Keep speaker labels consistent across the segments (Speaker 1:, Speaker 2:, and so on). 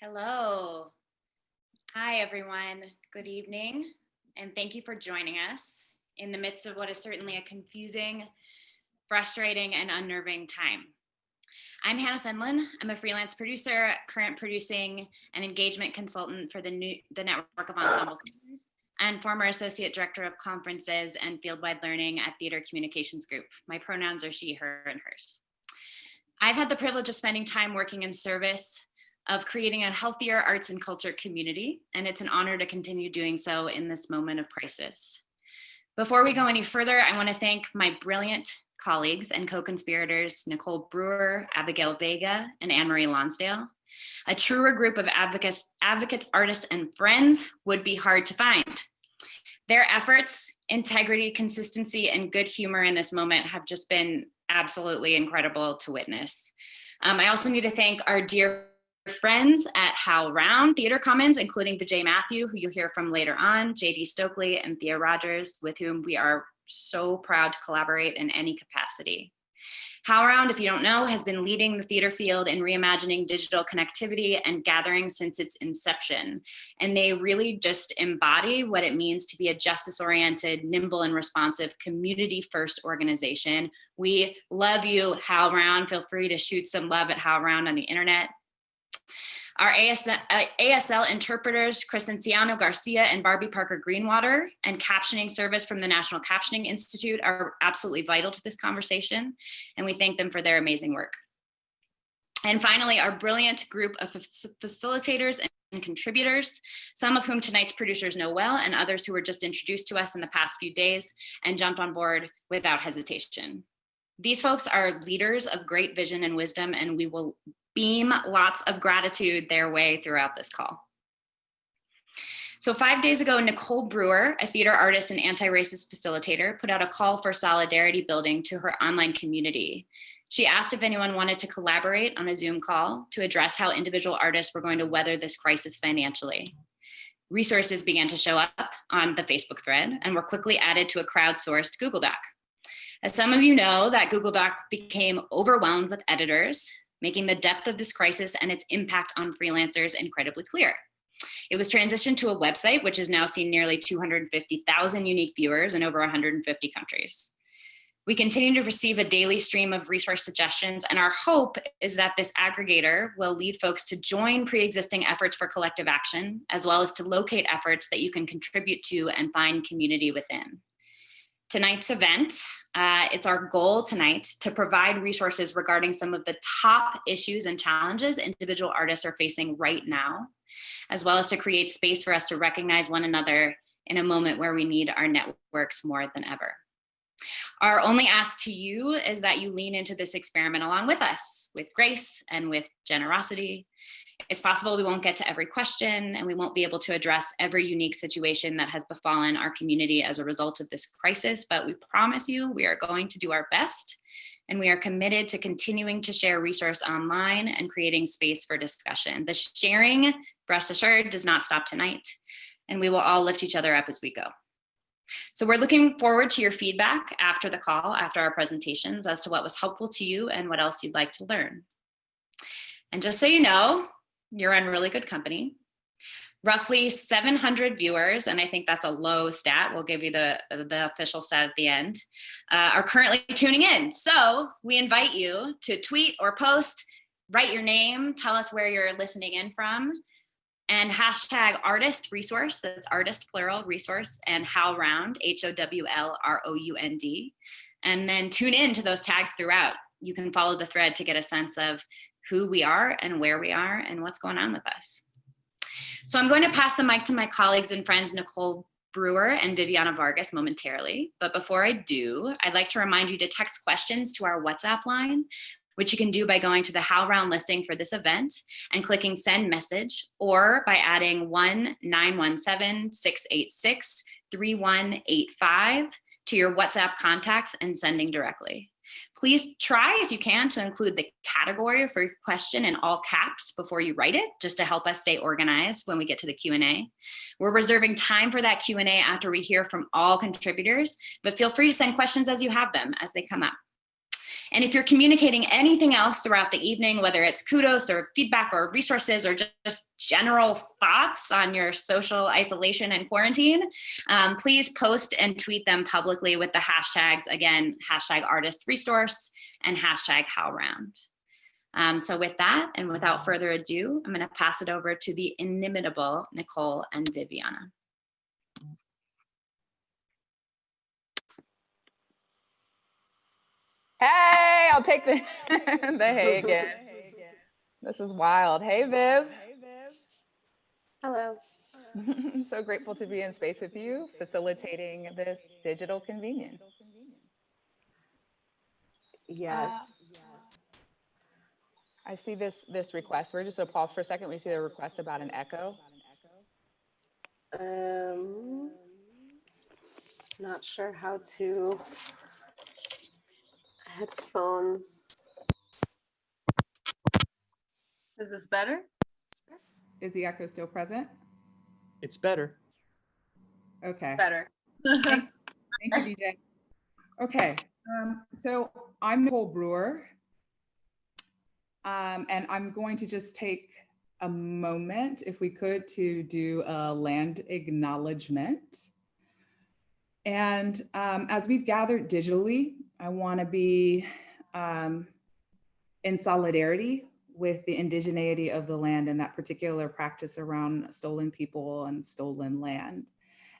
Speaker 1: Hello. Hi, everyone. Good evening, and thank you for joining us in the midst of what is certainly a confusing, frustrating, and unnerving time. I'm Hannah Fenlon. I'm a freelance producer, current producing and engagement consultant for the, new, the Network of Ensemble Theaters, and former associate director of conferences and fieldwide learning at Theater Communications Group. My pronouns are she, her, and hers. I've had the privilege of spending time working in service of creating a healthier arts and culture community, and it's an honor to continue doing so in this moment of crisis. Before we go any further, I wanna thank my brilliant colleagues and co-conspirators, Nicole Brewer, Abigail Vega, and Anne-Marie Lonsdale. A truer group of advocates, advocates, artists, and friends would be hard to find. Their efforts, integrity, consistency, and good humor in this moment have just been absolutely incredible to witness. Um, I also need to thank our dear friends at HowlRound Theater Commons, including Vijay Mathew, who you'll hear from later on, JD Stokely and Thea Rogers, with whom we are so proud to collaborate in any capacity. HowlRound, if you don't know, has been leading the theater field in reimagining digital connectivity and gathering since its inception. And they really just embody what it means to be a justice-oriented, nimble and responsive community-first organization. We love you, HowlRound. Feel free to shoot some love at HowlRound on the internet. Our ASL, uh, interpreters, Crescenciano Garcia and Barbie Parker Greenwater, and captioning service from the National Captioning Institute are absolutely vital to this conversation, and we thank them for their amazing work. And finally, our brilliant group of facilitators and contributors, some of whom tonight's producers know well, and others who were just introduced to us in the past few days and jumped on board without hesitation. These folks are leaders of great vision and wisdom, and we will beam lots of gratitude their way throughout this call. So five days ago, Nicole Brewer, a theater artist and anti-racist facilitator, put out a call for solidarity building to her online community. She asked if anyone wanted to collaborate on a Zoom call to address how individual artists were going to weather this crisis financially. Resources began to show up on the Facebook thread and were quickly added to a crowdsourced Google Doc. As some of you know, that Google Doc became overwhelmed with editors making the depth of this crisis and its impact on freelancers incredibly clear. It was transitioned to a website, which has now seen nearly 250,000 unique viewers in over 150 countries. We continue to receive a daily stream of resource suggestions, and our hope is that this aggregator will lead folks to join pre-existing efforts for collective action, as well as to locate efforts that you can contribute to and find community within. Tonight's event uh, it's our goal tonight to provide resources regarding some of the top issues and challenges individual artists are facing right now, as well as to create space for us to recognize one another in a moment where we need our networks more than ever. Our only ask to you is that you lean into this experiment along with us, with grace and with generosity, it's possible we won't get to every question and we won't be able to address every unique situation that has befallen our community as a result of this crisis, but we promise you we are going to do our best and we are committed to continuing to share resource online and creating space for discussion. The sharing, rest assured, does not stop tonight and we will all lift each other up as we go. So we're looking forward to your feedback after the call, after our presentations as to what was helpful to you and what else you'd like to learn. And just so you know, you're in really good company. Roughly 700 viewers, and I think that's a low stat. We'll give you the, the official stat at the end, uh, are currently tuning in. So we invite you to tweet or post, write your name, tell us where you're listening in from, and hashtag artist resource, that's artist plural resource, and HowlRound, H-O-W-L-R-O-U-N-D. And then tune in to those tags throughout. You can follow the thread to get a sense of who we are and where we are and what's going on with us. So I'm going to pass the mic to my colleagues and friends, Nicole Brewer and Viviana Vargas momentarily. But before I do, I'd like to remind you to text questions to our WhatsApp line, which you can do by going to the HowlRound listing for this event and clicking send message, or by adding 1-917-686-3185 to your WhatsApp contacts and sending directly. Please try, if you can, to include the category for your question in all caps before you write it, just to help us stay organized when we get to the Q&A. We're reserving time for that Q&A after we hear from all contributors, but feel free to send questions as you have them, as they come up. And if you're communicating anything else throughout the evening, whether it's kudos or feedback or resources or just general thoughts on your social isolation and quarantine, um, please post and tweet them publicly with the hashtags, again, hashtag artist resource and hashtag HowlRound. Um, so with that, and without further ado, I'm gonna pass it over to the inimitable Nicole and Viviana.
Speaker 2: Hey, I'll take the, the hey again. This is wild. Hey, Viv.
Speaker 3: Hello.
Speaker 2: I'm so grateful to be in space with you, facilitating this digital convenience.
Speaker 3: Yes.
Speaker 2: I see this this request. We're just gonna pause for a second. We see the request about an echo.
Speaker 3: Um, not sure how to headphones. Is this better?
Speaker 2: Is the echo still present?
Speaker 4: It's better.
Speaker 2: Okay.
Speaker 3: Better.
Speaker 2: Thank you, DJ. Okay, um, so I'm Nicole Brewer. Um, and I'm going to just take a moment, if we could, to do a land acknowledgement. And um, as we've gathered digitally, I want to be um, in solidarity with the indigeneity of the land and that particular practice around stolen people and stolen land.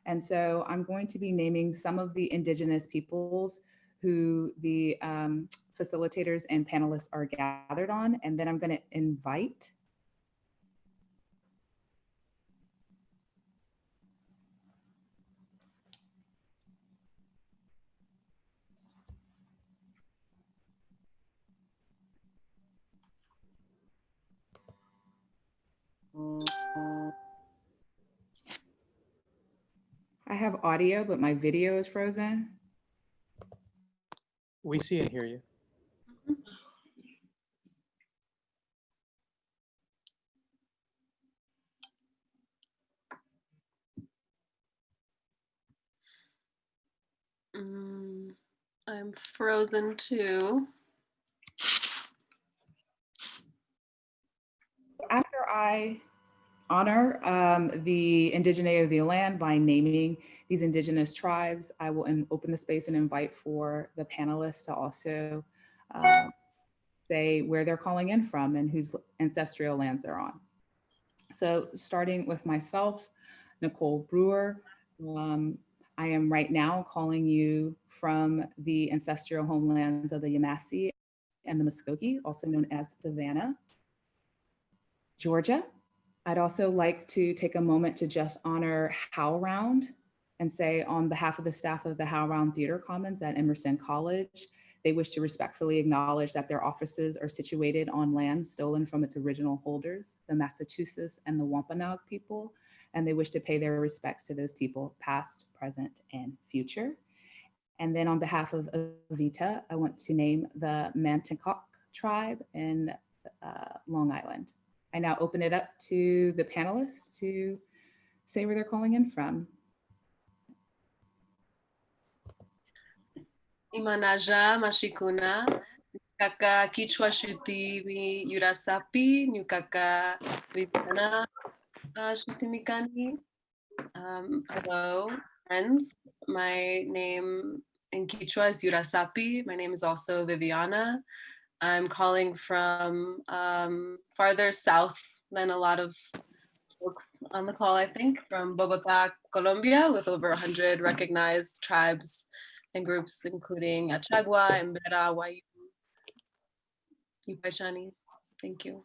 Speaker 2: And so I'm going to be naming some of the indigenous peoples who the um, facilitators and panelists are gathered on. And then I'm going to invite have audio, but my video is frozen.
Speaker 4: We see and hear you.
Speaker 3: Mm, I'm frozen too.
Speaker 2: After I honor um, the indigeneity of the land by naming these indigenous tribes, I will open the space and invite for the panelists to also um, say where they're calling in from and whose ancestral lands they're on. So starting with myself, Nicole Brewer, um, I am right now calling you from the ancestral homelands of the Yamasee and the Muskogee, also known as Savannah, Georgia. I'd also like to take a moment to just honor HowlRound and say on behalf of the staff of the HowlRound Theater Commons at Emerson College, they wish to respectfully acknowledge that their offices are situated on land stolen from its original holders, the Massachusetts and the Wampanoag people, and they wish to pay their respects to those people past, present, and future. And then on behalf of Avita, I want to name the Matinecock tribe in uh, Long Island. I now open it up to the panelists to say where they're calling in from.
Speaker 3: Imanaja Mashikuna, Kaka Kichwa Shuti mi Yurasapi, Nukaka Vipana Shutimikani. Um, hello, friends. My name in Kichwa is Yurasapi. My name is also Viviana. I'm calling from um, farther south than a lot of folks on the call, I think, from Bogota, Colombia, with over 100 recognized tribes and groups, including Achagua, Embera, Wayu, Yupashani. Thank you.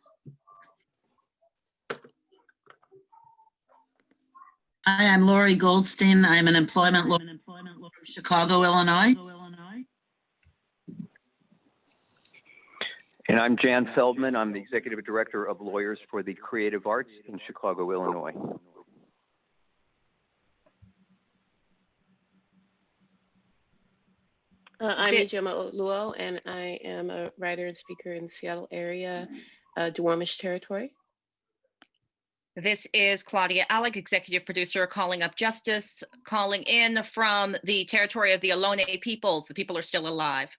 Speaker 5: Hi, I'm Lori Goldstein. I'm an employment lawyer from Chicago, Illinois.
Speaker 6: And I'm Jan Feldman. I'm the Executive Director of Lawyers for the Creative Arts in Chicago, Illinois.
Speaker 7: Uh, I'm
Speaker 1: Bit-
Speaker 7: Ijeoma Oluo, and I am a writer and speaker in the Seattle area, uh, Duwamish territory.
Speaker 8: This is Claudia Alick, executive producer, calling up justice, calling in from the territory of the Ohlone peoples. The people are still alive.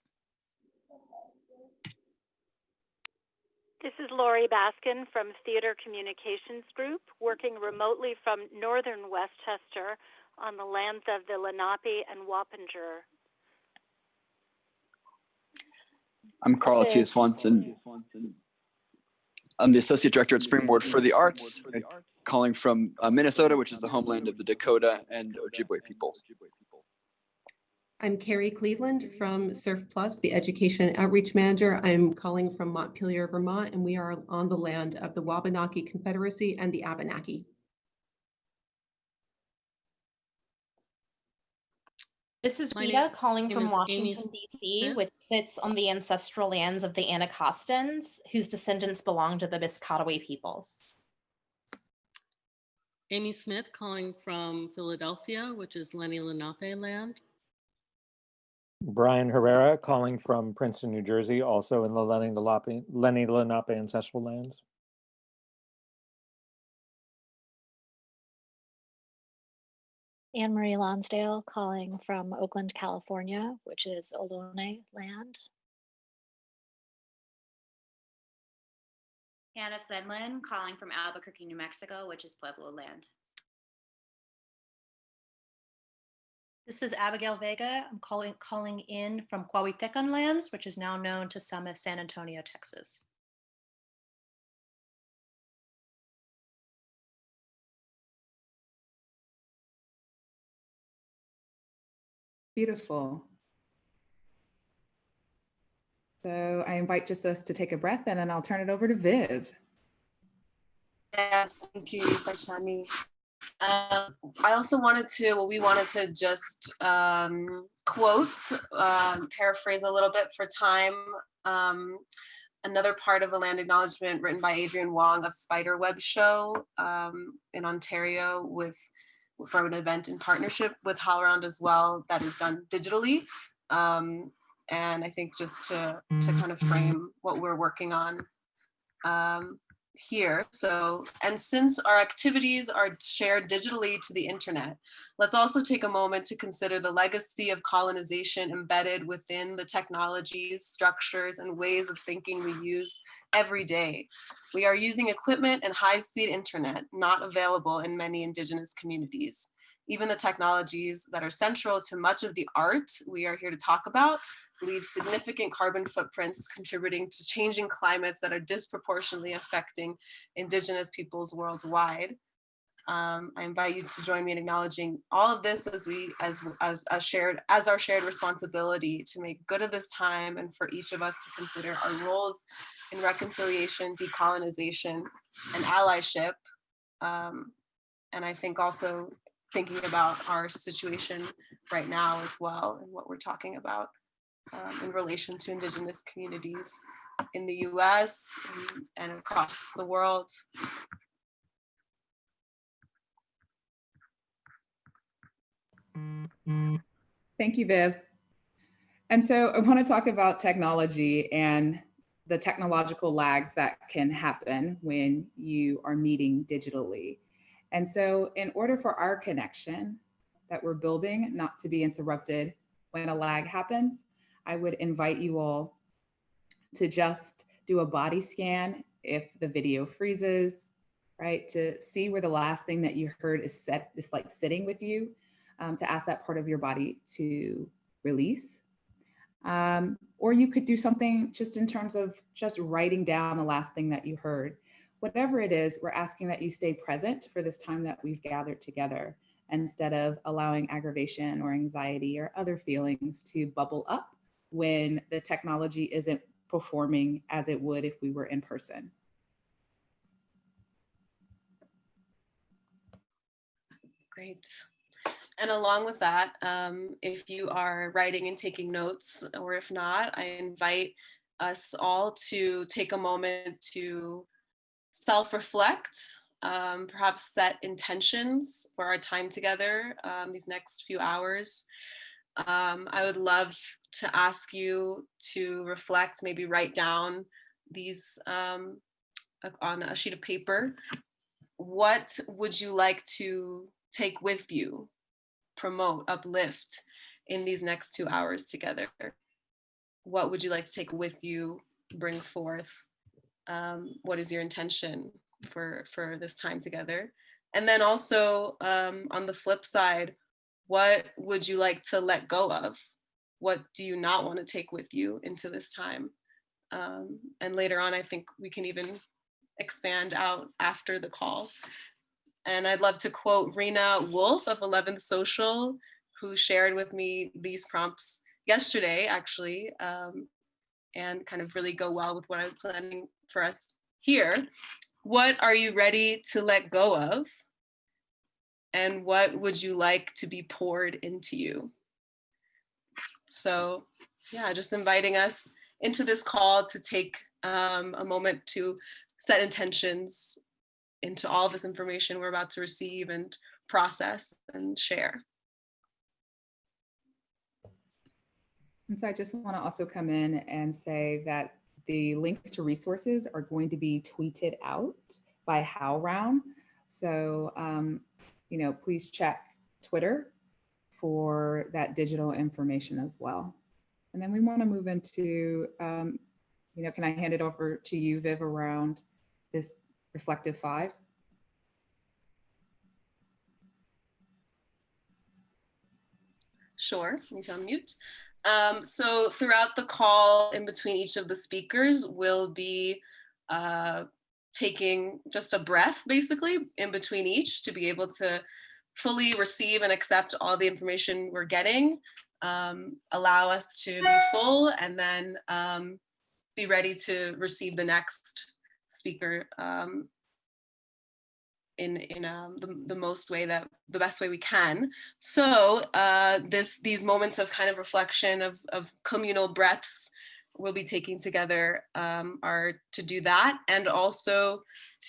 Speaker 9: This is Laurie Baskin from Theater Communications Group, working remotely from northern Westchester on the lands of the Lenape and Wappinger.
Speaker 10: I'm Carl
Speaker 11: Atiya
Speaker 10: Swanson. I'm the Associate Director at Springboard for the Arts, calling from uh, Minnesota, which is the homeland of the Dakota and Ojibwe peoples.
Speaker 12: I'm Carrie Cleveland from CERF+, the Education Outreach Manager. I'm calling from Montpelier, Vermont, and we are on the land of the Wabanaki Confederacy and the Abenaki.
Speaker 13: This is Rita
Speaker 14: name-
Speaker 13: calling from Washington DC, which sits on the ancestral lands of the Anacostans, whose descendants belong to the Piscataway peoples.
Speaker 14: Amy Smith calling from Philadelphia, which is Lenni Lenape land.
Speaker 15: Brian Herrera calling from Princeton, New Jersey, also in the Lenni Lenape, Lenni Lenape ancestral lands.
Speaker 16: Anne Marie Lonsdale calling from Oakland, California, which is Ohlone land.
Speaker 1: Hannah Fenlon calling from Albuquerque, New Mexico, which is Pueblo land.
Speaker 13: This is Abigail Vega. I'm calling calling in from Coahuiltecan lands, which is now known to some as San Antonio, Texas.
Speaker 2: Beautiful. So I invite just us to take a breath and then I'll turn it over to Viv.
Speaker 3: Yes, thank you, Paishani. Um, I also wanted to, well, we wanted to just um, quote, um, paraphrase a little bit for time. Um, another part of a land acknowledgement written by Adrienne Wong of Spiderweb Show um, in Ontario with from an event in partnership with HowlRound as well that is done digitally. Um, and I think just to to kind of frame what we're working on um, here. So, and since our activities are shared digitally to the internet, let's also take a moment to consider the legacy of colonization embedded within the technologies, structures, and ways of thinking we use every day. We are using equipment and high-speed internet not available in many indigenous communities. Even the technologies that are central to much of the art we are here to talk about leave significant carbon footprints contributing to changing climates that are disproportionately affecting indigenous peoples worldwide. Um, I invite you to join me in acknowledging all of this as we as, as as shared as our shared responsibility to make good of this time and for each of us to consider our roles in reconciliation, decolonization, and allyship. Um, and I think also thinking about our situation right now as well and what we're talking about um, in relation to indigenous communities in the US and, and across the world.
Speaker 2: Thank you, Viv. And so I want to talk about technology and the technological lags that can happen when you are meeting digitally. And so in order for our connection that we're building not to be interrupted when a lag happens, I would invite you all to just do a body scan if the video freezes, right? To see where the last thing that you heard is set, is like sitting with you, um, to ask that part of your body to release. Um, or you could do something just in terms of just writing down the last thing that you heard. Whatever it is, we're asking that you stay present for this time that we've gathered together instead of allowing aggravation or anxiety or other feelings to bubble up when the technology isn't performing as it would if we were in person.
Speaker 3: Great. And along with that, um, if you are writing and taking notes, or if not, I invite us all to take a moment to self-reflect, um, perhaps set intentions for our time together um, these next few hours. Um, I would love to ask you to reflect, maybe write down these um, on a sheet of paper. What would you like to take with you, promote, uplift in these next two hours together? What would you like to take with you, bring forth um, what is your intention for for this time together and then also um, on the flip side what would you like to let go of? What do you not want to take with you into this time? Um, and later on i think we can even expand out after the call. And i'd love to quote rena wolf of 11th social who shared with me these prompts yesterday actually um, and kind of really go well with what i was planning for us here. What are you ready to let go of and what would you like to be poured into you so yeah just inviting us into this call to take um, a moment to set intentions into all this information we're about to receive and process and share
Speaker 2: And so I just want to also come in and say that the links to resources are going to be tweeted out by HowlRound. So, um, you know, please check Twitter for that digital information as well. And then we want to move into, um, you know, can I hand it over to you, Viv, around this reflective five?
Speaker 3: Sure, let me unmute. Um, so throughout the call in between each of the speakers, we'll be uh, taking just a breath basically in between each to be able to fully receive and accept all the information we're getting, um, allow us to be full and then um, be ready to receive the next speaker um, in in um, the, the most way that the best way we can. So uh, this these moments of kind of reflection of, of communal breaths we'll be taking together um, are to do that and also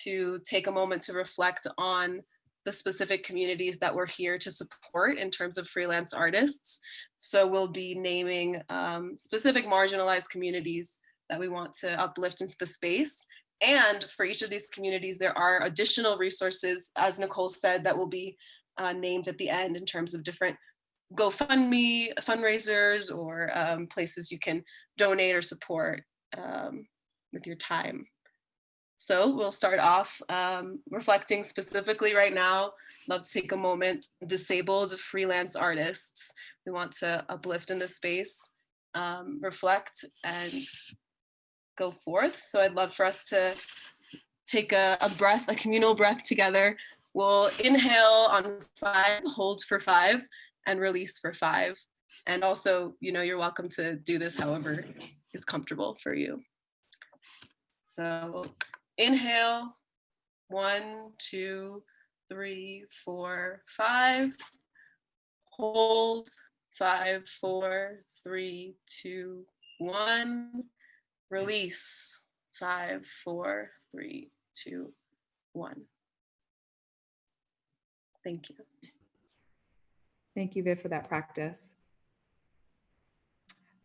Speaker 3: to take a moment to reflect on the specific communities that we're here to support in terms of freelance artists. So we'll be naming um, specific marginalized communities that we want to uplift into the space and for each of these communities, there are additional resources, as Nicole said, that will be uh, named at the end in terms of different GoFundMe fundraisers or um, places you can donate or support um, with your time. So we'll start off um, reflecting specifically right now, love to take a moment, disabled freelance artists. We want to uplift in this space, um, reflect and go forth. So I'd love for us to take a, a breath, a communal breath together. We'll inhale on five, hold for five, and release for five. And also, you know, you're welcome to do this however is comfortable for you. So inhale, one, two, three, four, five. Hold, five, four, three, two, one Release. Five, four, three, two, one. Thank you.
Speaker 2: Thank you, Viv, for that practice.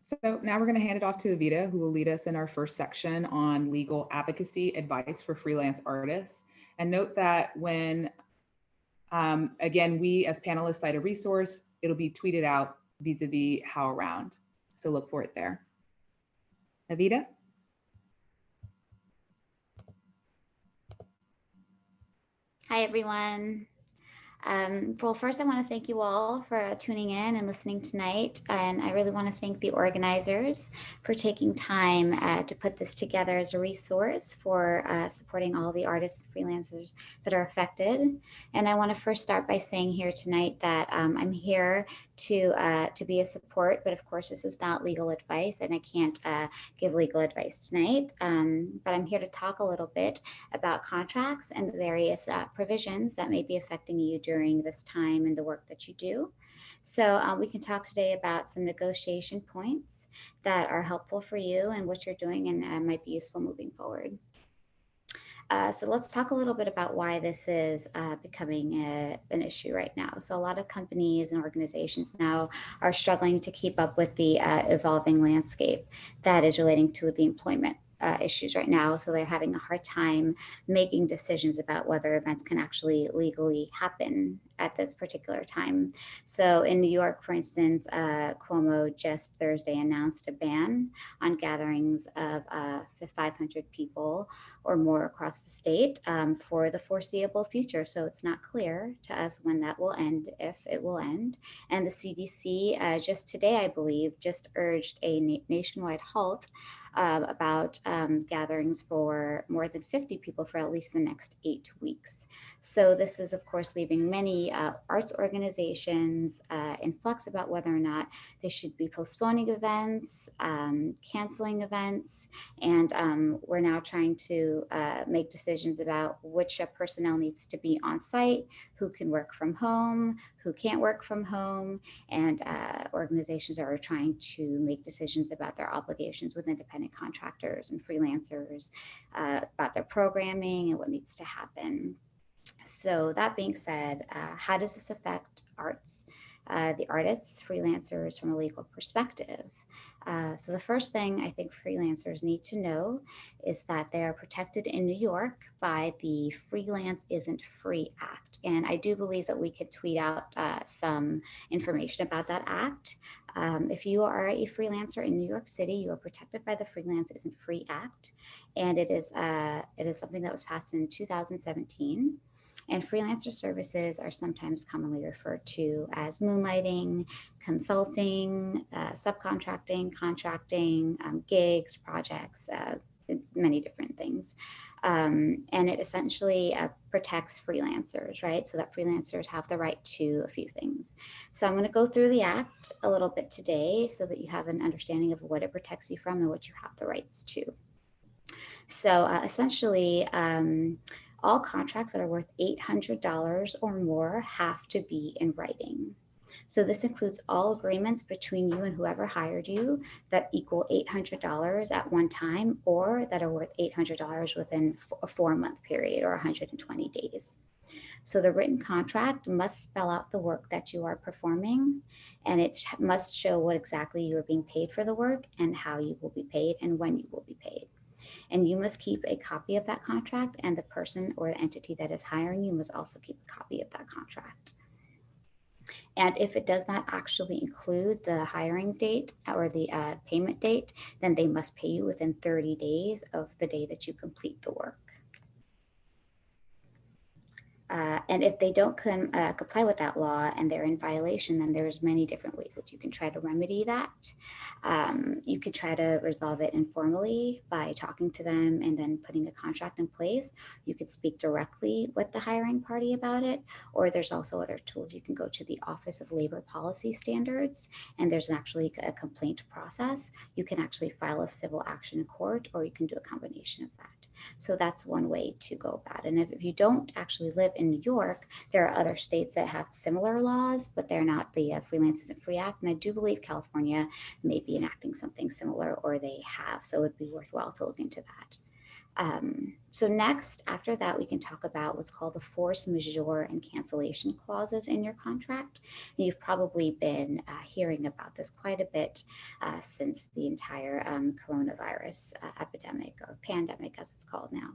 Speaker 2: So now we're going to hand it off to Avita, who will lead us in our first section on legal advocacy advice for freelance artists. And note that when, um, again, we as panelists cite a resource, it'll be tweeted out vis-a-vis -vis HowlRound. So look for it there. Avita?
Speaker 17: Hi, everyone. Um, well, first, I want to thank you all for tuning in and listening tonight. And I really want to thank the organizers for taking time uh, to put this together as a resource for uh, supporting all the artists and freelancers that are affected. And I want to first start by saying here tonight that um, I'm here to uh, to be a support, but of course, this is not legal advice, and I can't uh, give legal advice tonight. Um, but I'm here to talk a little bit about contracts and the various uh, provisions that may be affecting you during this time and the work that you do. So uh, we can talk today about some negotiation points that are helpful for you and what you're doing and uh, might be useful moving forward. Uh, so let's talk a little bit about why this is uh, becoming a, an issue right now. So a lot of companies and organizations now are struggling to keep up with the uh, evolving landscape that is relating to the employment uh, issues right now. So they're having a hard time making decisions about whether events can actually legally happen at this particular time. So in New York, for instance, uh, Cuomo just Thursday announced a ban on gatherings of uh, 500 people or more across the state um, for the foreseeable future. So it's not clear to us when that will end, if it will end. And the CDC uh, just today, I believe, just urged a na nationwide halt uh, about um, gatherings for more than 50 people for at least the next eight weeks. So this is, of course, leaving many uh, arts organizations uh, in flux about whether or not they should be postponing events, um, canceling events, and um, we're now trying to uh, make decisions about which uh, personnel needs to be on site, who can work from home, who can't work from home, and uh, organizations are trying to make decisions about their obligations with independent contractors and freelancers, uh, about their programming and what needs to happen. So that being said, uh, how does this affect arts, uh, the artists, freelancers from a legal perspective? Uh, so the first thing I think freelancers need to know is that they are protected in New York by the Freelance Isn't Free Act. And I do believe that we could tweet out uh, some information about that act. Um, if you are a freelancer in New York City, you are protected by the Freelance Isn't Free Act. And it is, uh, it is something that was passed in 2017. And freelancer services are sometimes commonly referred to as moonlighting, consulting, uh, subcontracting, contracting, um, gigs, projects, uh, many different things. Um, and it essentially uh, protects freelancers, right? So that freelancers have the right to a few things. So I'm going to go through the act a little bit today so that you have an understanding of what it protects you from and what you have the rights to. So uh, essentially, um, all contracts that are worth $800 or more have to be in writing. So this includes all agreements between you and whoever hired you that equal $800 at one time or that are worth $800 within a four month period or 120 days. So the written contract must spell out the work that you are performing and it must show what exactly you are being paid for the work and how you will be paid and when you will be. And you must keep a copy of that contract and the person or the entity that is hiring you must also keep a copy of that contract. And if it does not actually include the hiring date or the uh, payment date, then they must pay you within 30 days of the day that you complete the work. Uh, and if they don't uh, comply with that law and they're in violation, then there's many different ways that you can try to remedy that. Um, you could try to resolve it informally by talking to them and then putting a contract in place. You could speak directly with the hiring party about it, or there's also other tools. You can go to the Office of Labor Policy Standards, and there's actually a complaint process. You can actually file a civil action in court, or you can do a combination of that. So that's one way to go about it. And if, if you don't actually live in New York, there are other states that have similar laws, but they're not the uh, Freelance Isn't Free Act. And I do believe California may be enacting something similar or they have. So it would be worthwhile to look into that. Um, so next, after that, we can talk about what's called the force majeure and cancellation clauses in your contract. And you've probably been uh, hearing about this quite a bit uh, since the entire um, coronavirus uh, epidemic or pandemic, as it's called now.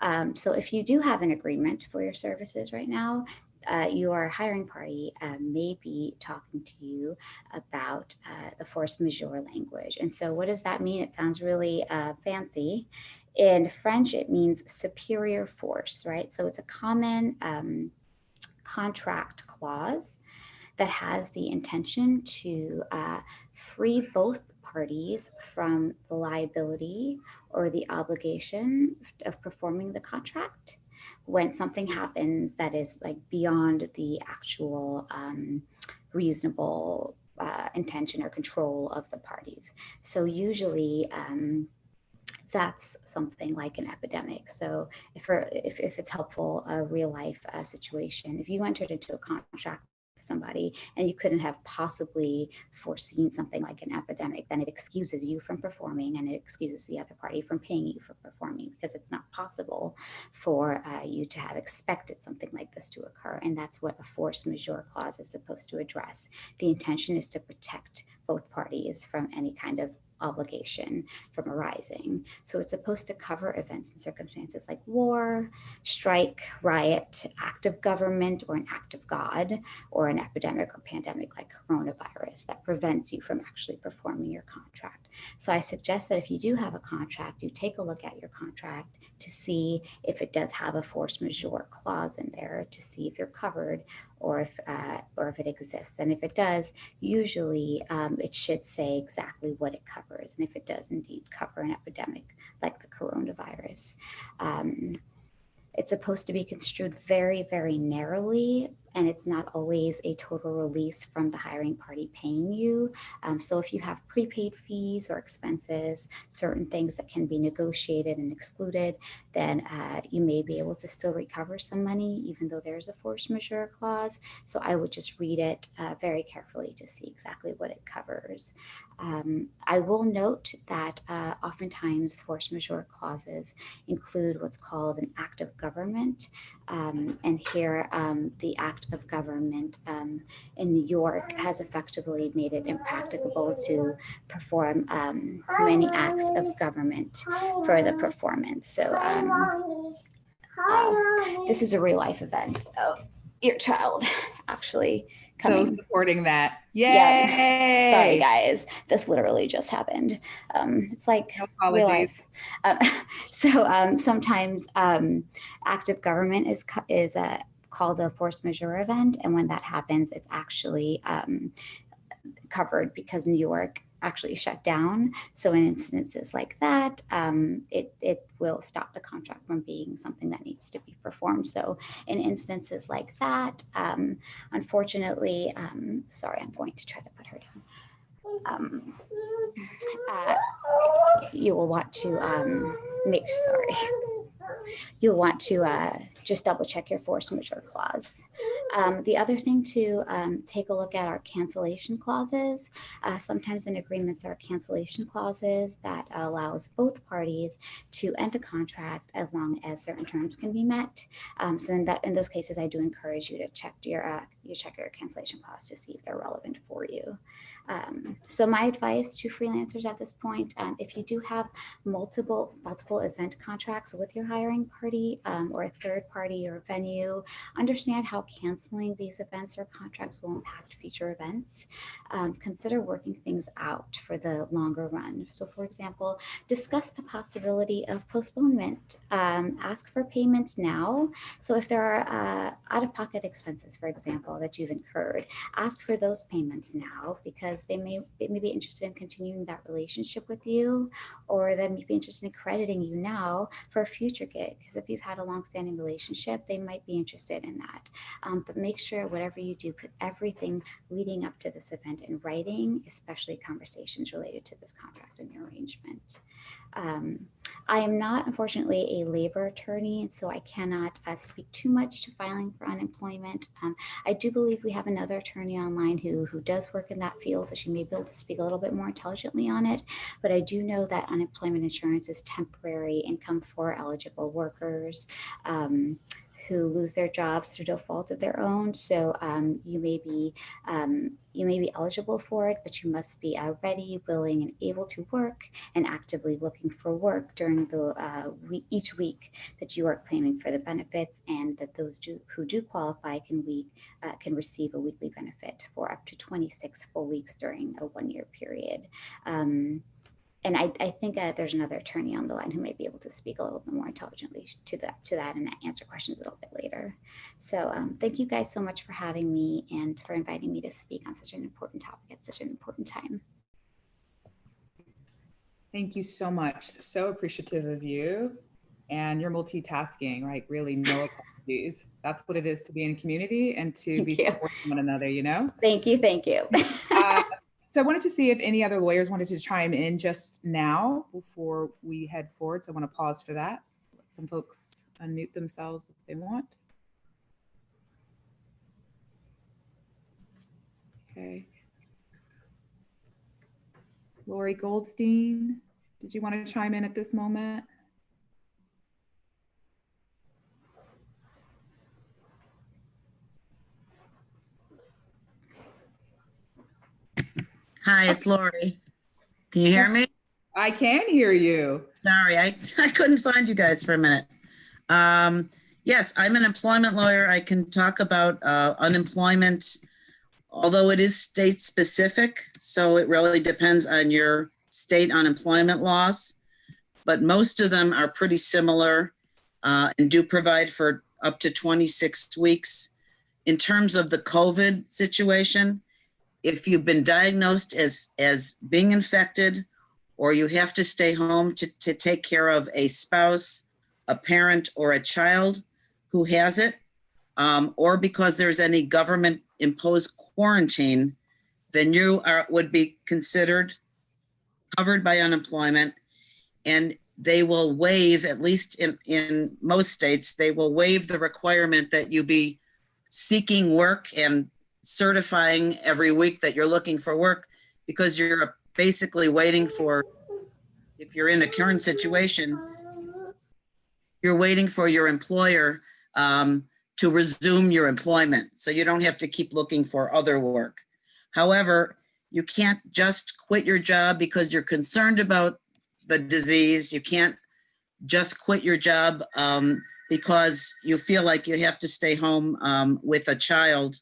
Speaker 17: Um, so if you do have an agreement for your services right now, uh, your hiring party uh, may be talking to you about uh, the force majeure language. And so what does that mean? It sounds really uh, fancy. In French, it means superior force, right? So it's a common um, contract clause that has the intention to uh, free both parties from the liability or the obligation of performing the contract when something happens that is like beyond the actual um, reasonable uh, intention or control of the parties. So usually um, that's something like an epidemic. So if, if, if it's helpful, a real life uh, situation, if you entered into a contract with somebody and you couldn't have possibly foreseen something like an epidemic, then it excuses you from performing and it excuses the other party from paying you for performing because it's not possible for uh, you to have expected something like this to occur. And that's what a force majeure clause is supposed to address. The intention is to protect both parties from any kind of obligation from arising. So it's supposed to cover events and circumstances like war, strike, riot, act of government, or an act of God, or an epidemic or pandemic like coronavirus that prevents you from actually performing your contract. So I suggest that if you do have a contract, you take a look at your contract to see if it does have a force majeure clause in there to see if you're covered or if uh, or if it exists. And if it does, usually um, it should say exactly what it covers. And if it does indeed cover an epidemic like the coronavirus, um, it's supposed to be construed very, very narrowly, and it's not always a total release from the hiring party paying you. Um, so if you have prepaid fees or expenses, certain things that can be negotiated and excluded, then uh, you may be able to still recover some money, even though there's a force majeure clause. So I would just read it uh, very carefully to see exactly what it covers. Um, I will note that uh, oftentimes force majeure clauses include what's called an act of government. Um, and here, um, the act of government um, in New York has effectively made it impracticable to perform um, many acts of government for the performance. So um, uh, this is a real life event of your child actually
Speaker 2: So
Speaker 17: coming.
Speaker 2: supporting that. Yay!
Speaker 17: Yeah, sorry guys, this literally just happened. Um, it's like real
Speaker 2: apologies.
Speaker 17: life. Um, so um, sometimes um, active government is is uh, called a force majeure event, and when that happens, it's actually um, covered because New York actually shut down. So in instances like that, um, it, it will stop the contract from being something that needs to be performed. So in instances like that, um, unfortunately, um, sorry, I'm going to try to put her down. Um, uh, you will want to um, make, sorry, you'll want to uh, just double check your force majeure clause. Um, the other thing to um, take a look at are cancellation clauses. Uh, sometimes in agreements, there are cancellation clauses that allows both parties to end the contract as long as certain terms can be met. Um, so in that in those cases, I do encourage you to check your uh, you check your cancellation clause to see if they're relevant for you. Um, so my advice to freelancers at this point, um, if you do have multiple multiple event contracts with your hiring party um, or a third party or venue, understand how canceling these events or contracts will impact future events. Um, consider working things out for the longer run. So for example, discuss the possibility of postponement. Um, ask for payment now. So if there are uh, out-of-pocket expenses, for example, that you've incurred, ask for those payments now because they may, they may be interested in continuing that relationship with you or they may be interested in crediting you now for a future gig. Because if you've had a long-standing relationship, they might be interested in that. Um, but make sure whatever you do, put everything leading up to this event in writing, especially conversations related to this contract and your arrangement. Um, I am not, unfortunately, a labor attorney, so I cannot uh, speak too much to filing for unemployment. Um, I do believe we have another attorney online who, who does work in that field, so she may be able to speak a little bit more intelligently on it. But I do know that unemployment insurance is temporary income for eligible workers. Um, who lose their jobs through no fault of their own. So um, you may be um, you may be eligible for it, but you must be uh, ready, willing, and able to work and actively looking for work during the uh, week, each week that you are claiming for the benefits, and that those do, who do qualify can week uh, can receive a weekly benefit for up to 26 full weeks during a one-year period. Um, and I, I think uh, there's another attorney on the line who may be able to speak a little bit more intelligently to that to that and answer questions a little bit later. So um, thank you guys so much for having me and for inviting me to speak on such an important topic at such an important time.
Speaker 2: Thank you so much. So appreciative of you and your multitasking, right? Really no apologies. That's what it is to be in a community and to
Speaker 17: Thank
Speaker 2: be
Speaker 17: you.
Speaker 2: supporting one another, you know?
Speaker 17: Thank you, thank you.
Speaker 2: Uh, So I wanted to see if any other lawyers wanted to chime in just now before we head forward. So I want to pause for that. Let Some folks unmute themselves if they want. Okay. Lori Goldstein, did you want to chime in at this moment?
Speaker 5: Hi, it's Lori. Can you hear me?
Speaker 2: I can hear you.
Speaker 5: Sorry, I, I couldn't find you guys for a minute. Um, yes, I'm an employment lawyer. I can talk about uh, unemployment, although it is state specific. So it really depends on your state unemployment laws. But most of them are pretty similar uh, and do provide for up to 26 weeks. In terms of the COVID situation, if you've been diagnosed as, as being infected or you have to stay home to, to take care of a spouse, a parent, or a child who has it, um, or because there's any government imposed quarantine, then you are, would be considered covered by unemployment. And they will waive, at least in, in most states, they will waive the requirement that you be seeking work and certifying every week that you're looking for work because you're basically waiting for, if you're in a current situation, you're waiting for your employer um, to resume your employment. So you don't have to keep looking for other work. However, you can't just quit your job because you're concerned about the disease. You can't just quit your job um, because you feel like you have to stay home um, with a child.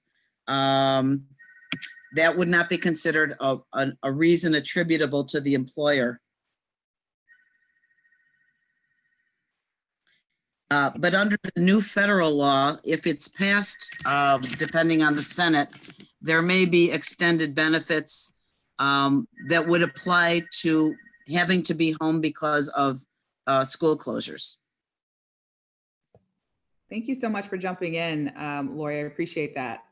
Speaker 5: Um, that would not be considered a, a, a reason attributable to the employer. Uh, but under the new federal law, if it's passed, um, depending on the Senate, there may be extended benefits um, that would apply to having to be home because of uh, school closures.
Speaker 2: Thank you so much for jumping in, um, Lori. I appreciate that.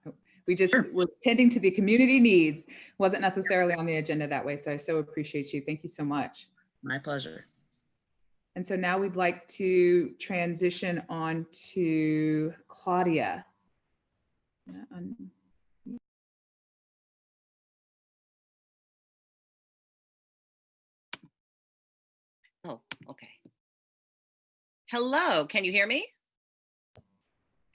Speaker 2: We just were tending to the community needs, wasn't necessarily on the agenda that way. So I so appreciate you. Thank you so much.
Speaker 5: My pleasure.
Speaker 2: And so now we'd like to transition on to Claudia.
Speaker 8: Oh, okay. Hello, can you hear me?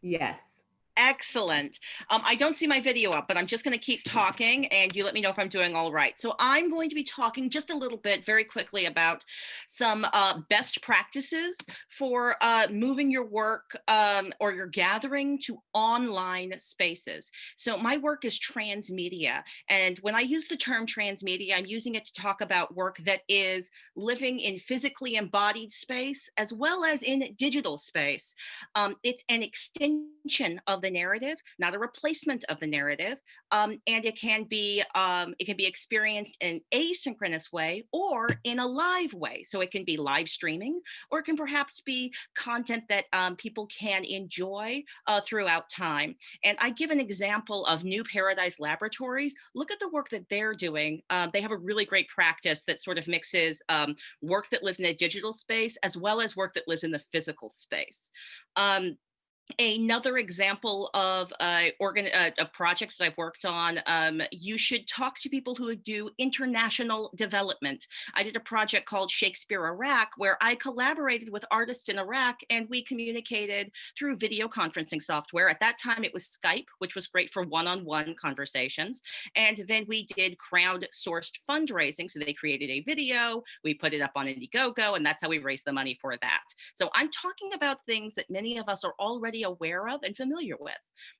Speaker 2: Yes.
Speaker 8: Excellent. Um, I don't see my video up, but I'm just going to keep talking and you let me know if I'm doing all right. So I'm going to be talking just a little bit very quickly about some uh, best practices for uh, moving your work um, or your gathering to online spaces. So my work is transmedia. And when I use the term transmedia, I'm using it to talk about work that is living in physically embodied space as well as in digital space. Um, it's an extension of the narrative, not a replacement of the narrative. Um, and it can be um, it can be experienced in an asynchronous way or in a live way. So it can be live streaming, or it can perhaps be content that um, people can enjoy uh, throughout time. And I give an example of New Paradise Laboratories. Look at the work that they're doing. Uh, they have a really great practice that sort of mixes um, work that lives in a digital space as well as work that lives in the physical space. Um, Another example of uh, organ uh, of projects that I've worked on, um, you should talk to people who do international development. I did a project called Shakespeare Iraq, where I collaborated with artists in Iraq and we communicated through video conferencing software. At that time, it was Skype, which was great for one-on-one -on -one conversations. And then we did crowd-sourced fundraising. So they created a video, we put it up on Indiegogo, and that's how we raised the money for that. So I'm talking about things that many of us are already already aware of and familiar with.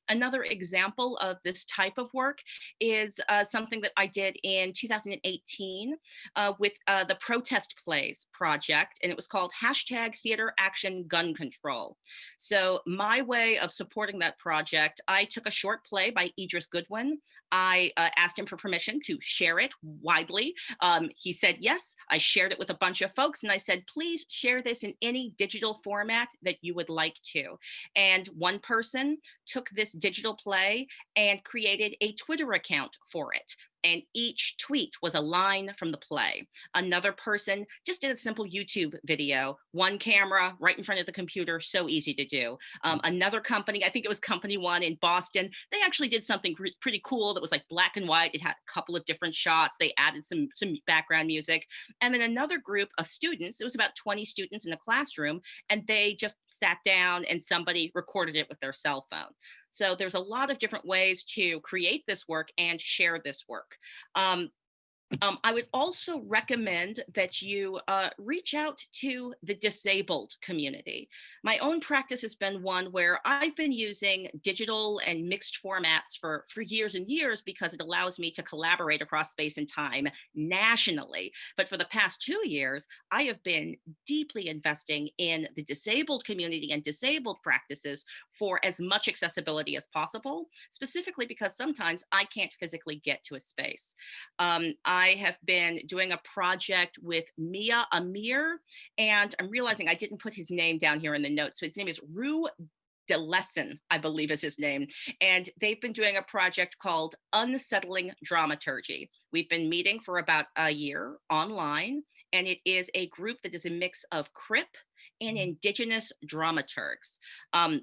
Speaker 8: Another example of this type of work is uh, something that I did in 2018 uh, with uh, the Protest Plays project, and it was called hashtag Theater Action Gun Control. So my way of supporting that project, I took a short play by Idris Goodwin. I uh, asked him for permission to share it widely. Um, he said yes. I shared it with a bunch of folks, and I said, please share this in any digital format that you would like to. And one person took this digital play and created a Twitter account for it and each tweet was a line from the play. Another person just did a simple YouTube video, one camera right in front of the computer, so easy to do. Um, another company, I think it was Company One in Boston, they actually did something pretty cool that was like black and white. It had a couple of different shots. They added some, some background music. And then another group of students, it was about 20 students in a classroom, and they just sat down and somebody recorded it with their cell phone. So there's a lot of different ways to create this work and share this work. Um, Um, I would also recommend that you uh, reach out to the disabled community. My own practice has been one where I've been using digital and mixed formats for, for years and years because it allows me to collaborate across space and time nationally. But for the past two years, I have been deeply investing in the disabled community and disabled practices for as much accessibility as possible, specifically because sometimes I can't physically get to a space. Um, I have been doing a project with Mia Amir, and I'm realizing I didn't put his name down here in the notes. So his name is Rue DeLesson, I believe is his name. And they've been doing a project called Unsettling Dramaturgy. We've been meeting for about a year online, and it is a group that is a mix of CRIP and indigenous dramaturgs. Um,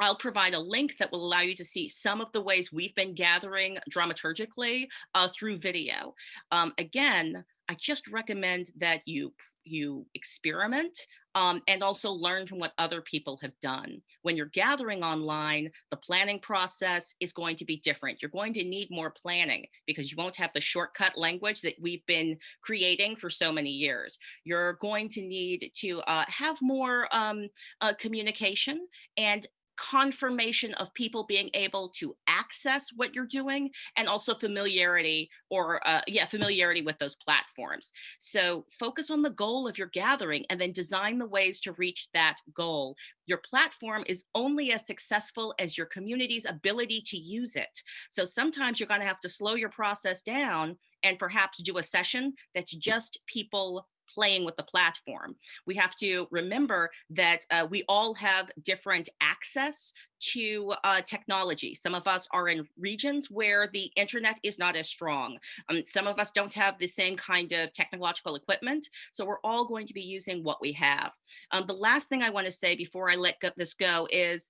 Speaker 8: I'll provide a link that will allow you to see some of the ways we've been gathering dramaturgically uh, through video. Um, again, I just recommend that you you experiment um, and also learn from what other people have done. When you're gathering online, the planning process is going to be different. You're going to need more planning because you won't have the shortcut language that we've been creating for so many years. You're going to need to uh, have more um, uh, communication and confirmation of people being able to access what you're doing and also familiarity or uh, yeah familiarity with those platforms. So focus on the goal of your gathering and then design the ways to reach that goal. Your platform is only as successful as your community's ability to use it. So sometimes you're going to have to slow your process down and perhaps do a session that's just people playing with the platform. We have to remember that uh, we all have different access to uh, technology. Some of us are in regions where the internet is not as strong. Um, some of us don't have the same kind of technological equipment. So we're all going to be using what we have. Um, the last thing I want to say before I let this go is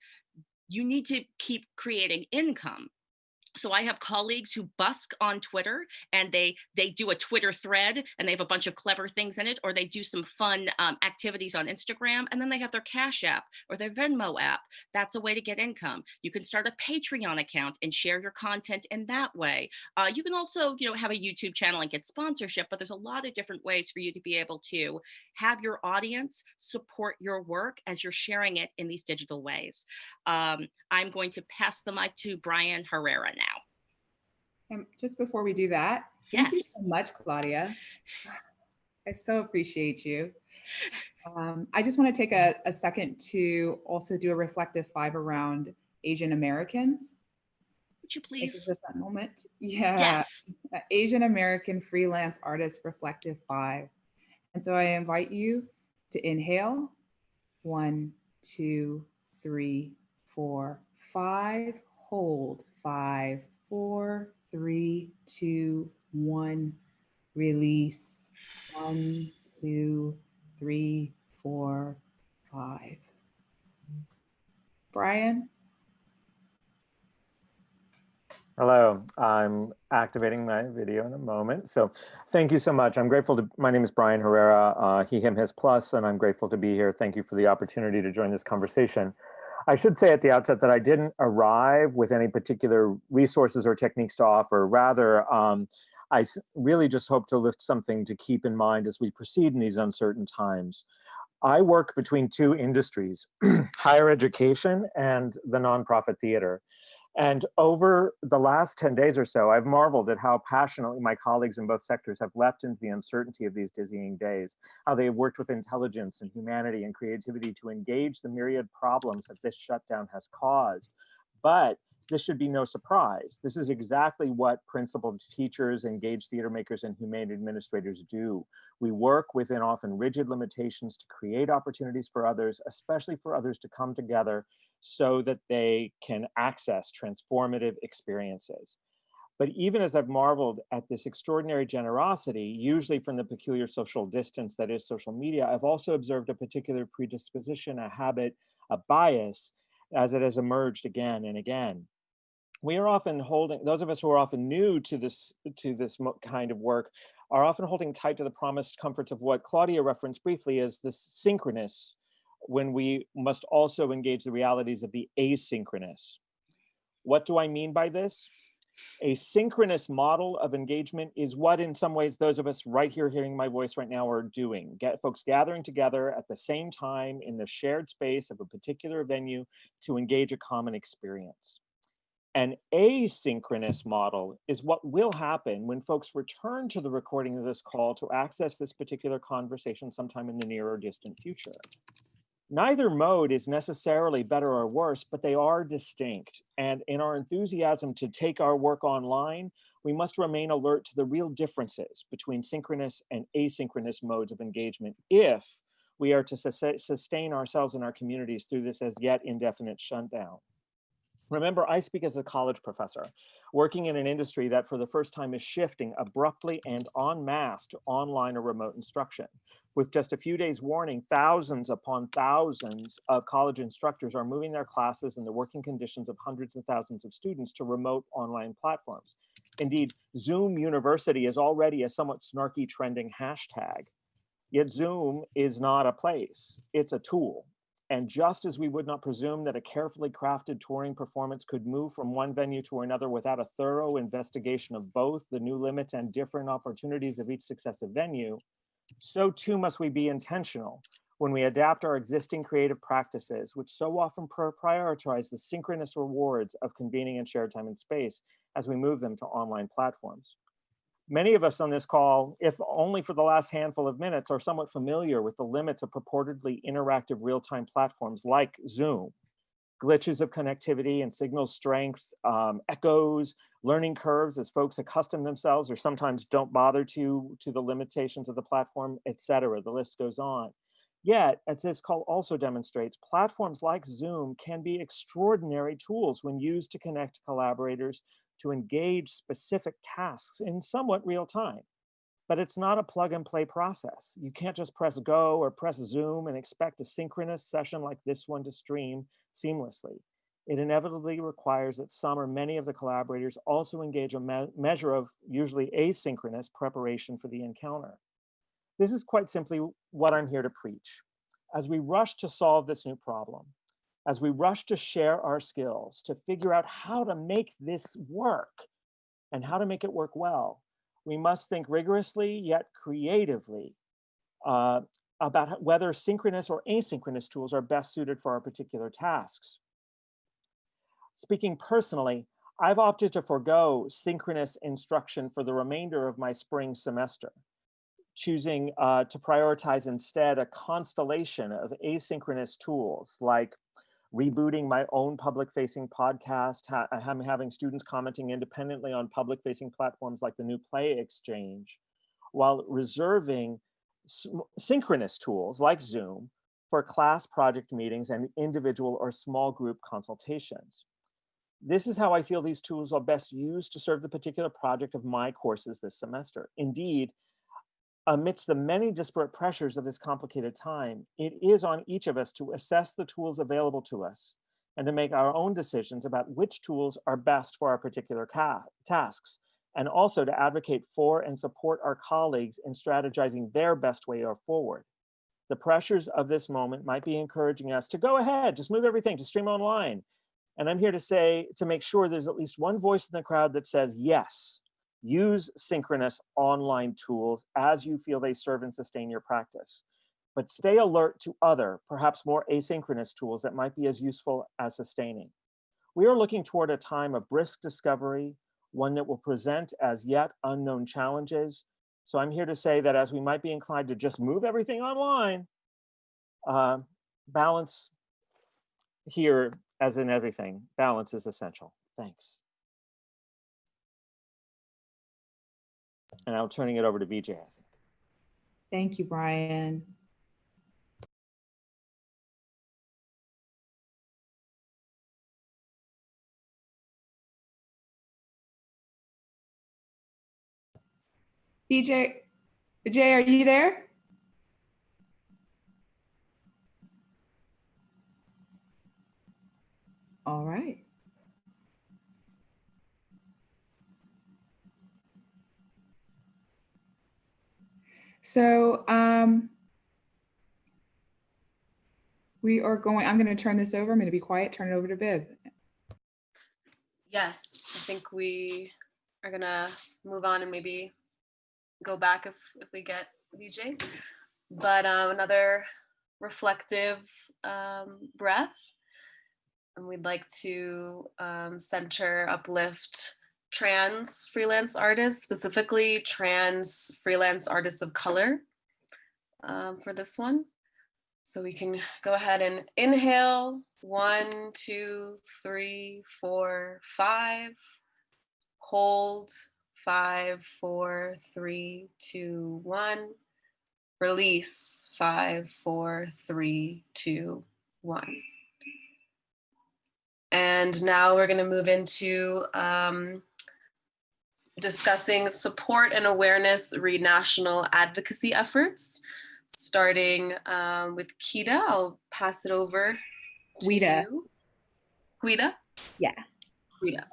Speaker 8: you need to keep creating income so i have colleagues who busk on twitter and they they do a twitter thread and they have a bunch of clever things in it or they do some fun um, activities on instagram and then they have their cash app or their venmo app. That's a way to get income. You can start a patreon account and share your content in that way. Uh, you can also you know have a youtube channel and get sponsorship but there's a lot of different ways for you to be able to have your audience support your work as you're sharing it in these digital ways. Um, i'm going to pass the mic to brian herrera now.
Speaker 2: And just before we do that,
Speaker 8: yes.
Speaker 2: thank you so much, Claudia. I so appreciate you. Um, I just want to take a, a second to also do a reflective five around Asian Americans.
Speaker 8: Would you please?
Speaker 2: Just that moment. Yeah.
Speaker 8: Yes.
Speaker 2: Asian American freelance artist reflective five. And so I invite you to inhale. One, two, three, four, five. Hold five, four, three, two, one. Release. One, two, three, four, five. Brian?
Speaker 15: Hello, I'm activating my video in a moment. So thank you so much. I'm grateful to, my name is Brian Herrera, uh, he, him, his plus, and I'm grateful to be here. Thank you for the opportunity to join this conversation. I should say at the outset that I didn't arrive with any particular resources or techniques to offer. Rather, um, I really just hope to lift something to keep in mind as we proceed in these uncertain times. I work between two industries, higher education and the nonprofit theater. And over the last 10 days or so, I've marveled at how passionately my colleagues in both sectors have leapt into the uncertainty of these dizzying days, how they have worked with intelligence and humanity and creativity to engage the myriad problems that this shutdown has caused. But this should be no surprise. This is exactly what principled teachers, engaged theater makers, and humane administrators do. We work within often rigid limitations to create opportunities for others, especially for others to come together so that they can access transformative experiences. But even as I've marveled at this extraordinary generosity, usually from the peculiar social distance that is social media, I've also observed a particular predisposition, a habit, a bias as it has emerged again and again. We are often holding, those of us who are often new to this, to this kind of work are often holding tight to the promised comforts of what Claudia referenced briefly as the synchronous, when we must also engage the realities of the asynchronous. What do I mean by this? A synchronous model of engagement is what in some ways those of us right here hearing my voice right now are doing. Get folks gathering together at the same time in the shared space of a particular venue to engage a common experience. An asynchronous model is what will happen when folks return to the recording of this call to access this particular conversation sometime in the near or distant future. Neither mode is necessarily better or worse, but they are distinct. And in our enthusiasm to take our work online, we must remain alert to the real differences between synchronous and asynchronous modes of engagement if we are to sus- sustain ourselves and our communities through this as yet indefinite shutdown. Remember, I speak as a college professor, working in an industry that for the first time is shifting abruptly and en masse to online or remote instruction. With just a few days warning, thousands upon thousands of college instructors are moving their classes and the working conditions of hundreds and thousands of students to remote online platforms. Indeed, Zoom University is already a somewhat snarky trending hashtag. Yet Zoom is not a place, it's a tool. And just as we would not presume that a carefully crafted touring performance could move from one venue to another without a thorough investigation of both the new limits and different opportunities of each successive venue, so too must we be intentional when we adapt our existing creative practices, which so often prioritize the synchronous rewards of convening in shared time and space as we move them to online platforms. Many of us on this call, if only for the last handful of minutes, are somewhat familiar with the limits of purportedly interactive real-time platforms like Zoom. Glitches of connectivity and signal strength, um, echoes, learning curves as folks accustom themselves or sometimes don't bother to, to the limitations of the platform, et cetera. The list goes on. Yet, as this call also demonstrates, platforms like Zoom can be extraordinary tools when used to connect collaborators to engage specific tasks in somewhat real time. But it's not a plug and play process. You can't just press go or press Zoom and expect a synchronous session like this one to stream seamlessly. It inevitably requires that some or many of the collaborators also engage a me measure of usually asynchronous preparation for the encounter. This is quite simply what I'm here to preach. As we rush to solve this new problem, as we rush to share our skills, to figure out how to make this work and how to make it work well, we must think rigorously yet creatively uh, about whether synchronous or asynchronous tools are best suited for our particular tasks. Speaking personally, I've opted to forego synchronous instruction for the remainder of my spring semester, choosing uh, to prioritize instead a constellation of asynchronous tools like rebooting my own public facing podcast. Ha I'm having students commenting independently on public facing platforms like the new Play Exchange, while reserving synchronous tools like Zoom for class project meetings and individual or small group consultations. This is how I feel these tools are best used to serve the particular project of my courses this semester. Indeed, amidst the many disparate pressures of this complicated time, it is on each of us to assess the tools available to us and to make our own decisions about which tools are best for our particular tasks, and also to advocate for and support our colleagues in strategizing their best way forward. The pressures of this moment might be encouraging us to go ahead, just move everything to stream online. And I'm here to say, to make sure there's at least one voice in the crowd that says, yes, Use synchronous online tools as you feel they serve and sustain your practice. But stay alert to other, perhaps more asynchronous tools that might be as useful as sustaining. We are looking toward a time of brisk discovery, one that will present as yet unknown challenges. So I'm here to say that as we might be inclined to just move everything online, uh, balance here, as in everything, balance is essential. Thanks. And I'm turning it over to Vijay, I think.
Speaker 2: Thank you, Brian. BJ, Vijay, are you there? All right. So um, we are going, I'm going to turn this over. I'm going to be quiet, turn it over to Viv.
Speaker 3: Yes, I think we are gonna move on and maybe go back if if we get Vijay. But um, another reflective um, breath. And we'd like to um, center, uplift trans freelance artists, specifically trans freelance artists of color um, for this one. So we can go ahead and inhale, one, two, three, four, five. Hold, five, four, three, two, one. Release, five, four, three, two, one. And now we're gonna move into um, discussing support and awareness read national advocacy efforts, starting um, with Kita. I'll pass it over to
Speaker 2: Guida.
Speaker 3: you. Guida?
Speaker 2: Yeah.
Speaker 3: Guida.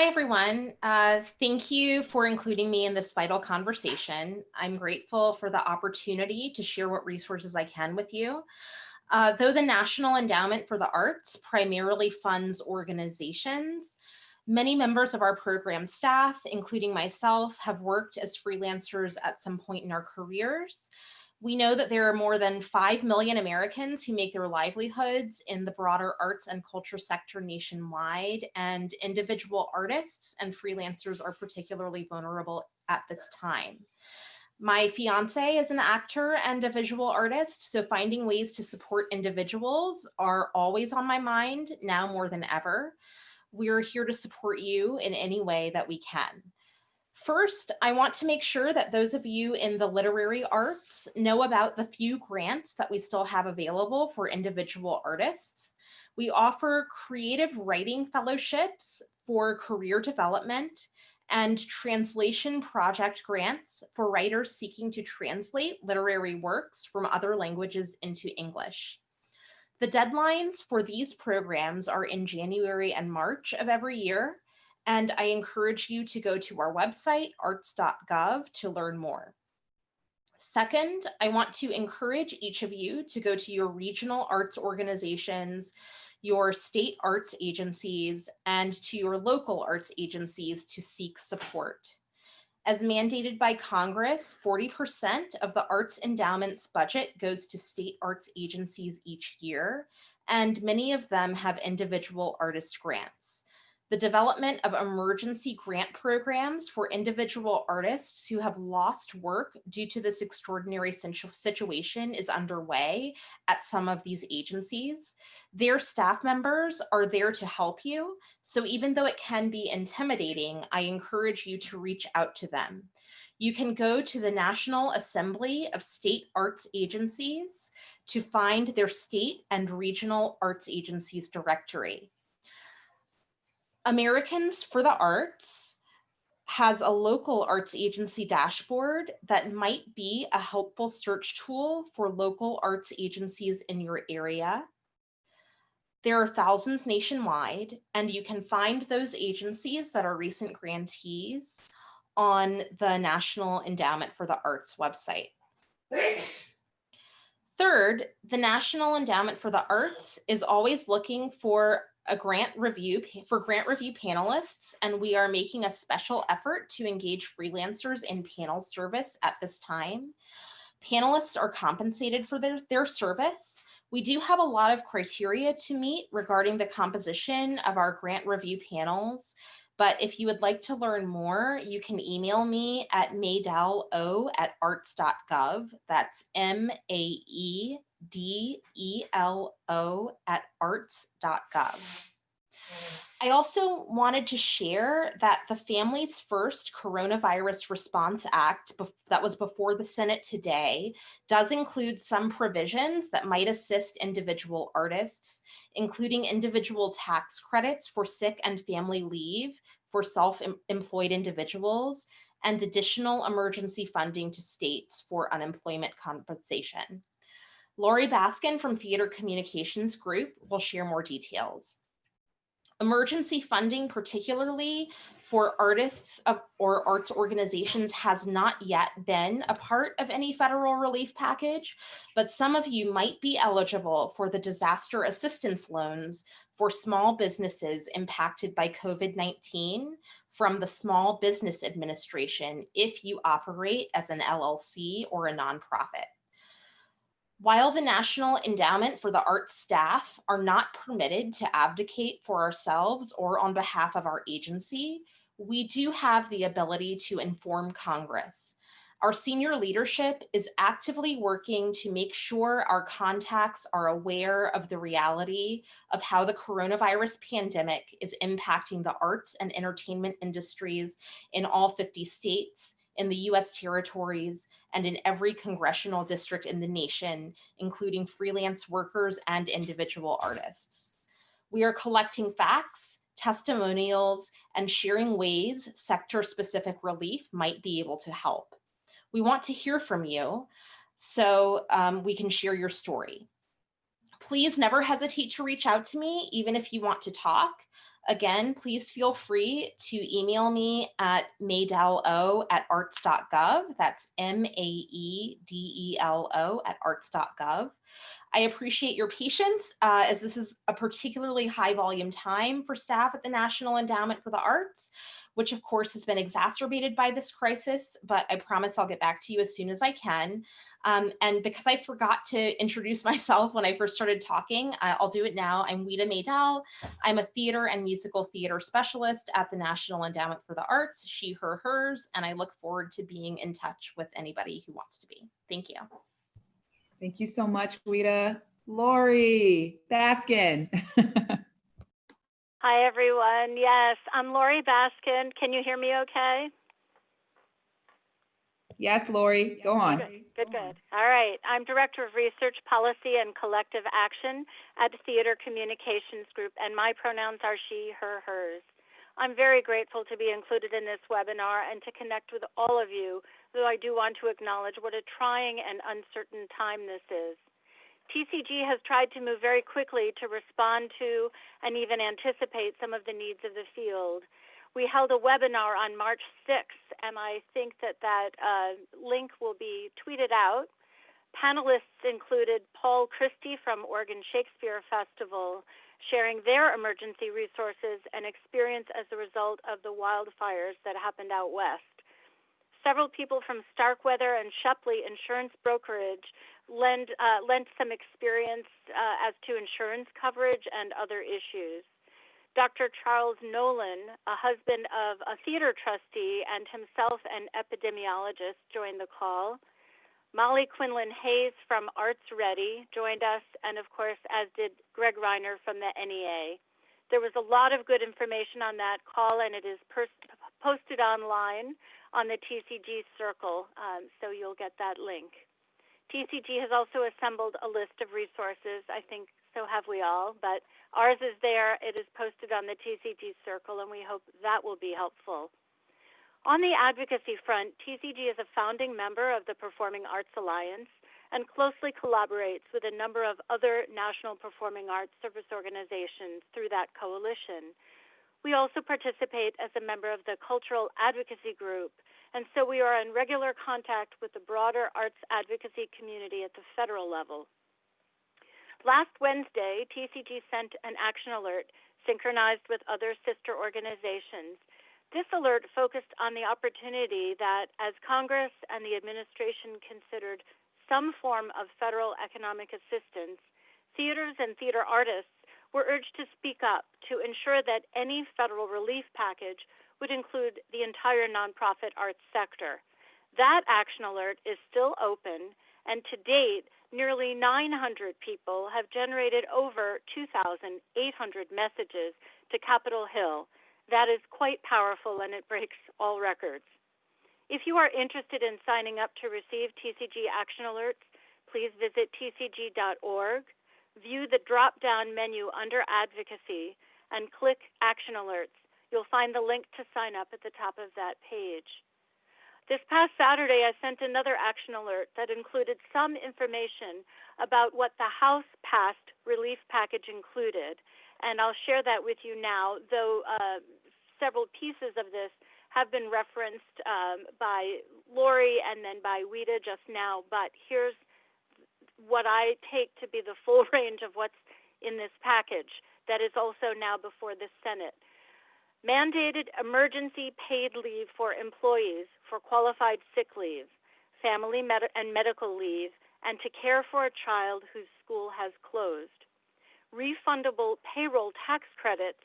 Speaker 13: Hi, everyone. Uh, thank you for including me in this vital conversation. I'm grateful for the opportunity to share what resources I can with you. Uh, though the National Endowment for the Arts primarily funds organizations, many members of our program staff, including myself, have worked as freelancers at some point in our careers. We know that there are more than 5 million Americans who make their livelihoods in the broader arts and culture sector nationwide, and individual artists and freelancers are particularly vulnerable at this time. My fiance is an actor and a visual artist, so finding ways to support individuals are always on my mind now more than ever. We're here to support you in any way that we can. First, I want to make sure that those of you in the literary arts know about the few grants that we still have available for individual artists. We offer creative writing fellowships for career development and translation project grants for writers seeking to translate literary works from other languages into English. The deadlines for these programs are in January and March of every year, and I encourage you to go to our website, arts.gov, to learn more. Second, I want to encourage each of you to go to your regional arts organizations, your state arts agencies, and to your local arts agencies to seek support. As mandated by Congress, 40% of the Arts Endowment's budget goes to state arts agencies each year, and many of them have individual artist grants. The development of emergency grant programs for individual artists who have lost work due to this extraordinary situation is underway at some of these agencies. Their staff members are there to help you. So even though it can be intimidating, I encourage you to reach out to them. You can go to the National Assembly of State Arts Agencies to find their state and regional arts agencies directory. Americans for the Arts has a local arts agency dashboard that might be a helpful search tool for local arts agencies in your area. There are thousands nationwide, and you can find those agencies that are recent grantees on the National Endowment for the Arts website. Third, the National Endowment for the Arts is always looking for a grant review for grant review panelists, and we are making a special effort to engage freelancers in panel service at this time. Panelists are compensated for their, their service. We do have a lot of criteria to meet regarding the composition of our grant review panels, but if you would like to learn more, you can email me at maedelo at arts.gov. That's M A E D E L O at arts.gov. Mm. I also wanted to share that the Families First Coronavirus Response Act that was before the Senate today does include some provisions that might assist individual artists, including individual tax credits for sick and family leave for self-employed individuals and additional emergency funding to states for unemployment compensation. Laurie Baskin from Theater Communications Group will share more details. Emergency funding, particularly for artists or arts organizations has not yet been a part of any federal relief package, but some of you might be eligible for the disaster assistance loans for small businesses impacted by COVID-19 from the Small Business Administration if you operate as an LLC or a nonprofit. While the National Endowment for the Arts staff are not permitted to abdicate for ourselves or on behalf of our agency, we do have the ability to inform Congress. Our senior leadership is actively working to make sure our contacts are aware of the reality of how the coronavirus pandemic is impacting the arts and entertainment industries in all 50 states, in the US territories, and in every congressional district in the nation, including freelance workers and individual artists. We are collecting facts, testimonials, and sharing ways sector-specific relief might be able to help. We want to hear from you so um, we can share your story. Please never hesitate to reach out to me, even if you want to talk. Again, please feel free to email me at maedelo at arts.gov. That's M-A-E-D-E-L-O at arts.gov. I appreciate your patience uh, as this is a particularly high volume time for staff at the National Endowment for the Arts, which of course has been exacerbated by this crisis, but I promise I'll get back to you as soon as I can. Um, and because I forgot to introduce myself when I first started talking, uh, I'll do it now. I'm Wita Maydell. I'm a theater and musical theater specialist at the National Endowment for the Arts, she, her, hers, and I look forward to being in touch with anybody who wants to be. Thank you.
Speaker 2: Thank you so much, Wita. Laurie Baskin.
Speaker 9: Hi, everyone. Yes, I'm Laurie Baskin. Can you hear me okay?
Speaker 2: Yes, Laurie, go on.
Speaker 9: Good, good. All right. I'm Director of Research Policy and Collective Action at Theater Communications Group, and my pronouns are she, her, hers. I'm very grateful to be included in this webinar and to connect with all of you, though I do want to acknowledge what a trying and uncertain time this is. TCG has tried to move very quickly to respond to and even anticipate some of the needs of the field. We held a webinar on March 6th, and I think that that uh, link will be tweeted out. Panelists included Paul Christie from Oregon Shakespeare Festival, sharing their emergency resources and experience as a result of the wildfires that happened out west. Several people from Starkweather and Shepley Insurance Brokerage lend, uh, lent some experience uh, as to insurance coverage and other issues. Dr. Charles Nolan, a husband of a theater trustee and himself an epidemiologist, joined the call. Molly Quinlan Hayes from Arts Ready joined us, and of course, as did Greg Reiner from the NEA. There was a lot of good information on that call, and it is posted online on the TCG Circle, um, so you'll get that link. TCG has also assembled a list of resources. I think so have we all, but ours is there. It is posted on the TCG Circle, and we hope that will be helpful. On the advocacy front, TCG is a founding member of the Performing Arts Alliance and closely collaborates with a number of other national performing arts service organizations through that coalition. We also participate as a member of the Cultural Advocacy Group and so we are in regular contact with the broader arts advocacy community at the federal level. Last Wednesday, TCG sent an action alert synchronized with other sister organizations. This alert focused on the opportunity that as Congress and the administration considered some form of federal economic assistance, theaters and theater artists were urged to speak up to ensure that any federal relief package would include the entire nonprofit arts sector. That action alert is still open, and to date, nearly 900 people have generated over 2,800 messages to Capitol Hill. That is quite powerful and it breaks all records. If you are interested in signing up to receive TCG action alerts, please visit tcg.org, view the drop down menu under advocacy, and click action alerts. You'll find the link to sign up at the top of that page. This past Saturday, I sent another action alert that included some information about what the House passed relief package included, and I'll share that with you now, though uh, several pieces of this have been referenced um, by Lori and then by Wita just now, but here's what I take to be the full range of what's in this package that is also now before the Senate. Mandated emergency paid leave for employees for qualified sick leave, family med- and medical leave, and to care for a child whose school has closed. Refundable payroll tax credits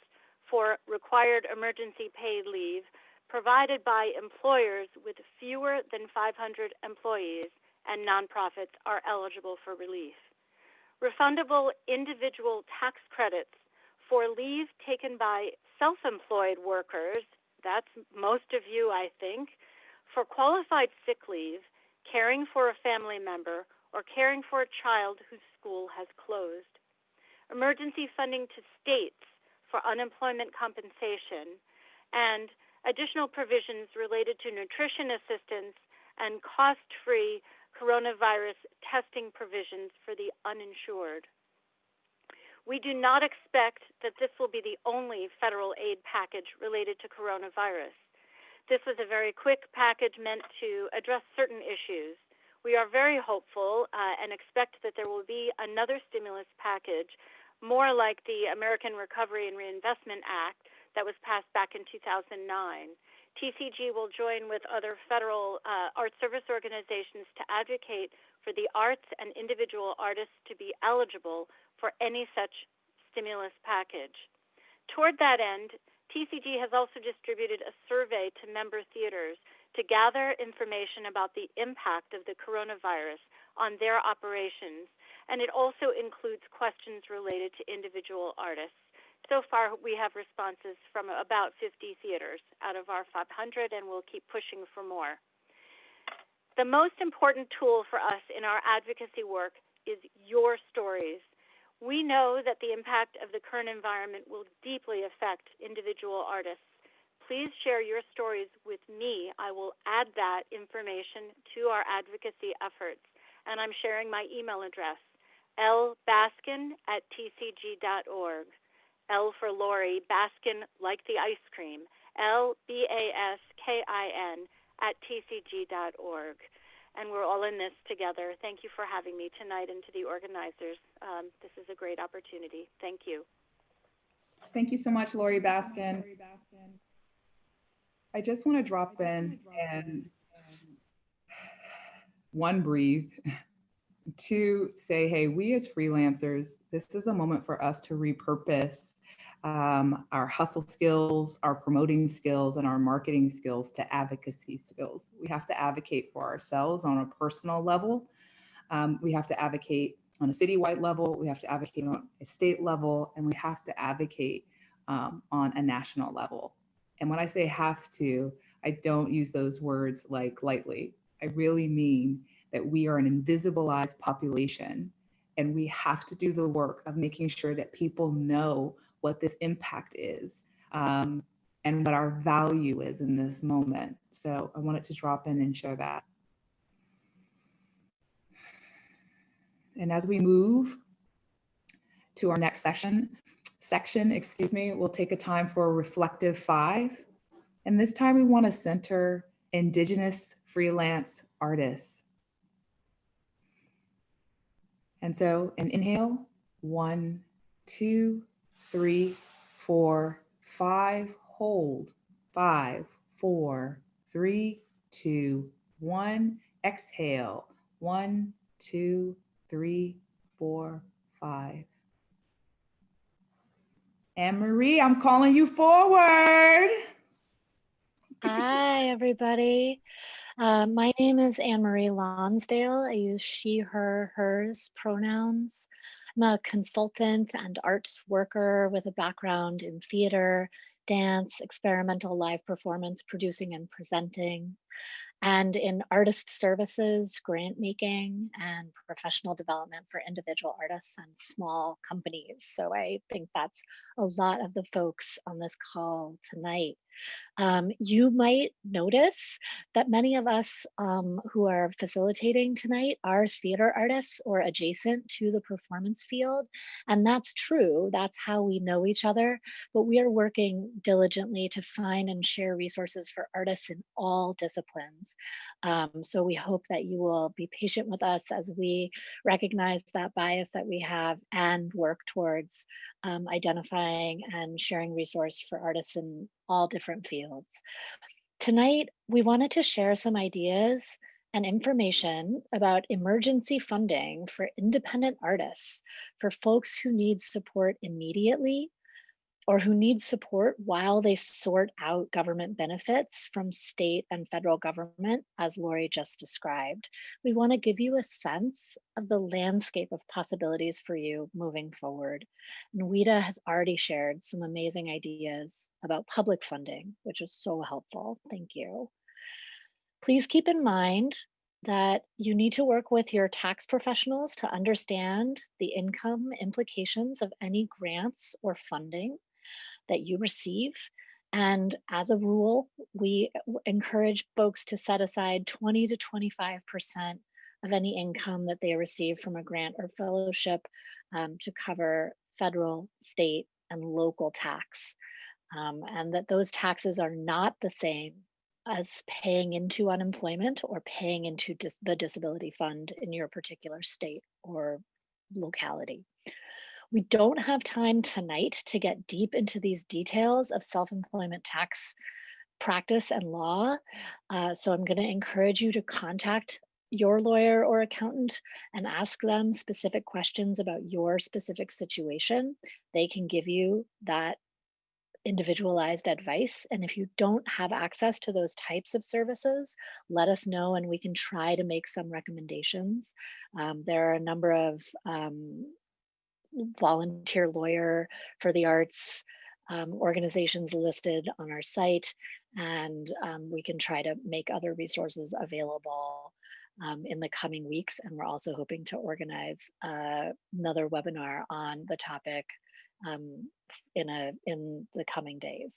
Speaker 9: for required emergency paid leave provided by employers with fewer than 500 employees and nonprofits are eligible for relief. Refundable individual tax credits for leave taken by self employed workers, that's most of you, I think, for qualified sick leave, caring for a family member, or caring for a child whose school has closed. Emergency funding to states for unemployment compensation, and additional provisions related to nutrition assistance and cost free coronavirus testing provisions for the uninsured. We do not expect that this will be the only federal aid package related to coronavirus. This was a very quick package meant to address certain issues. We are very hopeful uh, and expect that there will be another stimulus package, more like the American Recovery and Reinvestment Act that was passed back in 2009. TCG will join with other federal uh, art service organizations to advocate for the arts and individual artists to be eligible for any such stimulus package. Toward that end, TCG has also distributed a survey to member theaters to gather information about the impact of the coronavirus on their operations, and it also includes questions related to individual artists. So far, we have responses from about 50 theaters out of our 500, and we'll keep pushing for more. The most important tool for us in our advocacy work is your stories. We know that the impact of the current environment will deeply affect individual artists. Please share your stories with me. I will add that information to our advocacy efforts. And I'm sharing my email address, lbaskin at tcg.org. L for Laurie, Baskin like the ice cream, L B A S K I N at tcg.org and we're all in this together. Thank you for having me tonight and to the organizers. Um, this is a great opportunity. Thank you.
Speaker 2: Thank you so much, Laurie Baskin. I just want to drop in and one, breathe, two, say, hey, we as freelancers, this is a moment for us to repurpose um, our hustle skills, our promoting skills, and our marketing skills to advocacy skills. We have to advocate for ourselves on a personal level. Um, we have to advocate on a citywide level. We have to advocate on a state level, and we have to advocate um, on a national level. And when I say have to, I don't use those words like lightly. I really mean that we are an invisibilized population and we have to do the work of making sure that people know what this impact is um, and what our value is in this moment. So I wanted to drop in and share that. And as we move to our next session, section, excuse me, we'll take a time for a reflective five. And this time we wanna center Indigenous freelance artists. And so an inhale, one, two, three, four, five, hold, five, four, three, two, one, exhale, one, two, three, four, five. Anne Marie, I'm calling you forward.
Speaker 16: Hi, everybody. Uh, my name is Anne Marie Lonsdale. I use she, her, hers pronouns. I'm a consultant and arts worker with a background in theater, dance, experimental live performance, producing and presenting, and in artist services, grant making, and professional development for individual artists and small companies. So I think that's a lot of the folks on this call tonight. Um, you might notice that many of us um, who are facilitating tonight are theater artists or adjacent to the performance field. And that's true, that's how we know each other, but we are working diligently to find and share resources for artists in all disciplines. Um, so we hope that you will be patient with us as we recognize that bias that we have and work towards um, identifying and sharing resource for artists in all different fields. Tonight, we wanted to share some ideas and information about emergency funding for independent artists, for folks who need support immediately or who need support while they sort out government benefits from state and federal government, as Lori just described. We want to give you a sense of the landscape of possibilities for you moving forward. And WIDA has already shared some amazing ideas about public funding, which is so helpful. Thank you. Please keep in mind that you need to work with your tax professionals to understand the income implications of any grants or funding that you receive. And as a rule, we encourage folks to set aside 20 to 25% of any income that they receive from a grant or fellowship um, to cover federal, state, and local tax. Um, and that those taxes are not the same as paying into unemployment or paying into dis the disability fund in your particular state or locality. We don't have time tonight to get deep into these details of self-employment tax practice and law. Uh, so I'm going to encourage you to contact your lawyer or accountant and ask them specific questions about your specific situation. They can give you that individualized advice. And if you don't have access to those types of services, let us know and we can try to make some recommendations. Um, there are a number of um, volunteer lawyer for the arts um, organizations listed on our site, and um, we can try to make other resources available um, in the coming weeks. And we're also hoping to organize uh, another webinar on the topic um, in, a, in the coming days.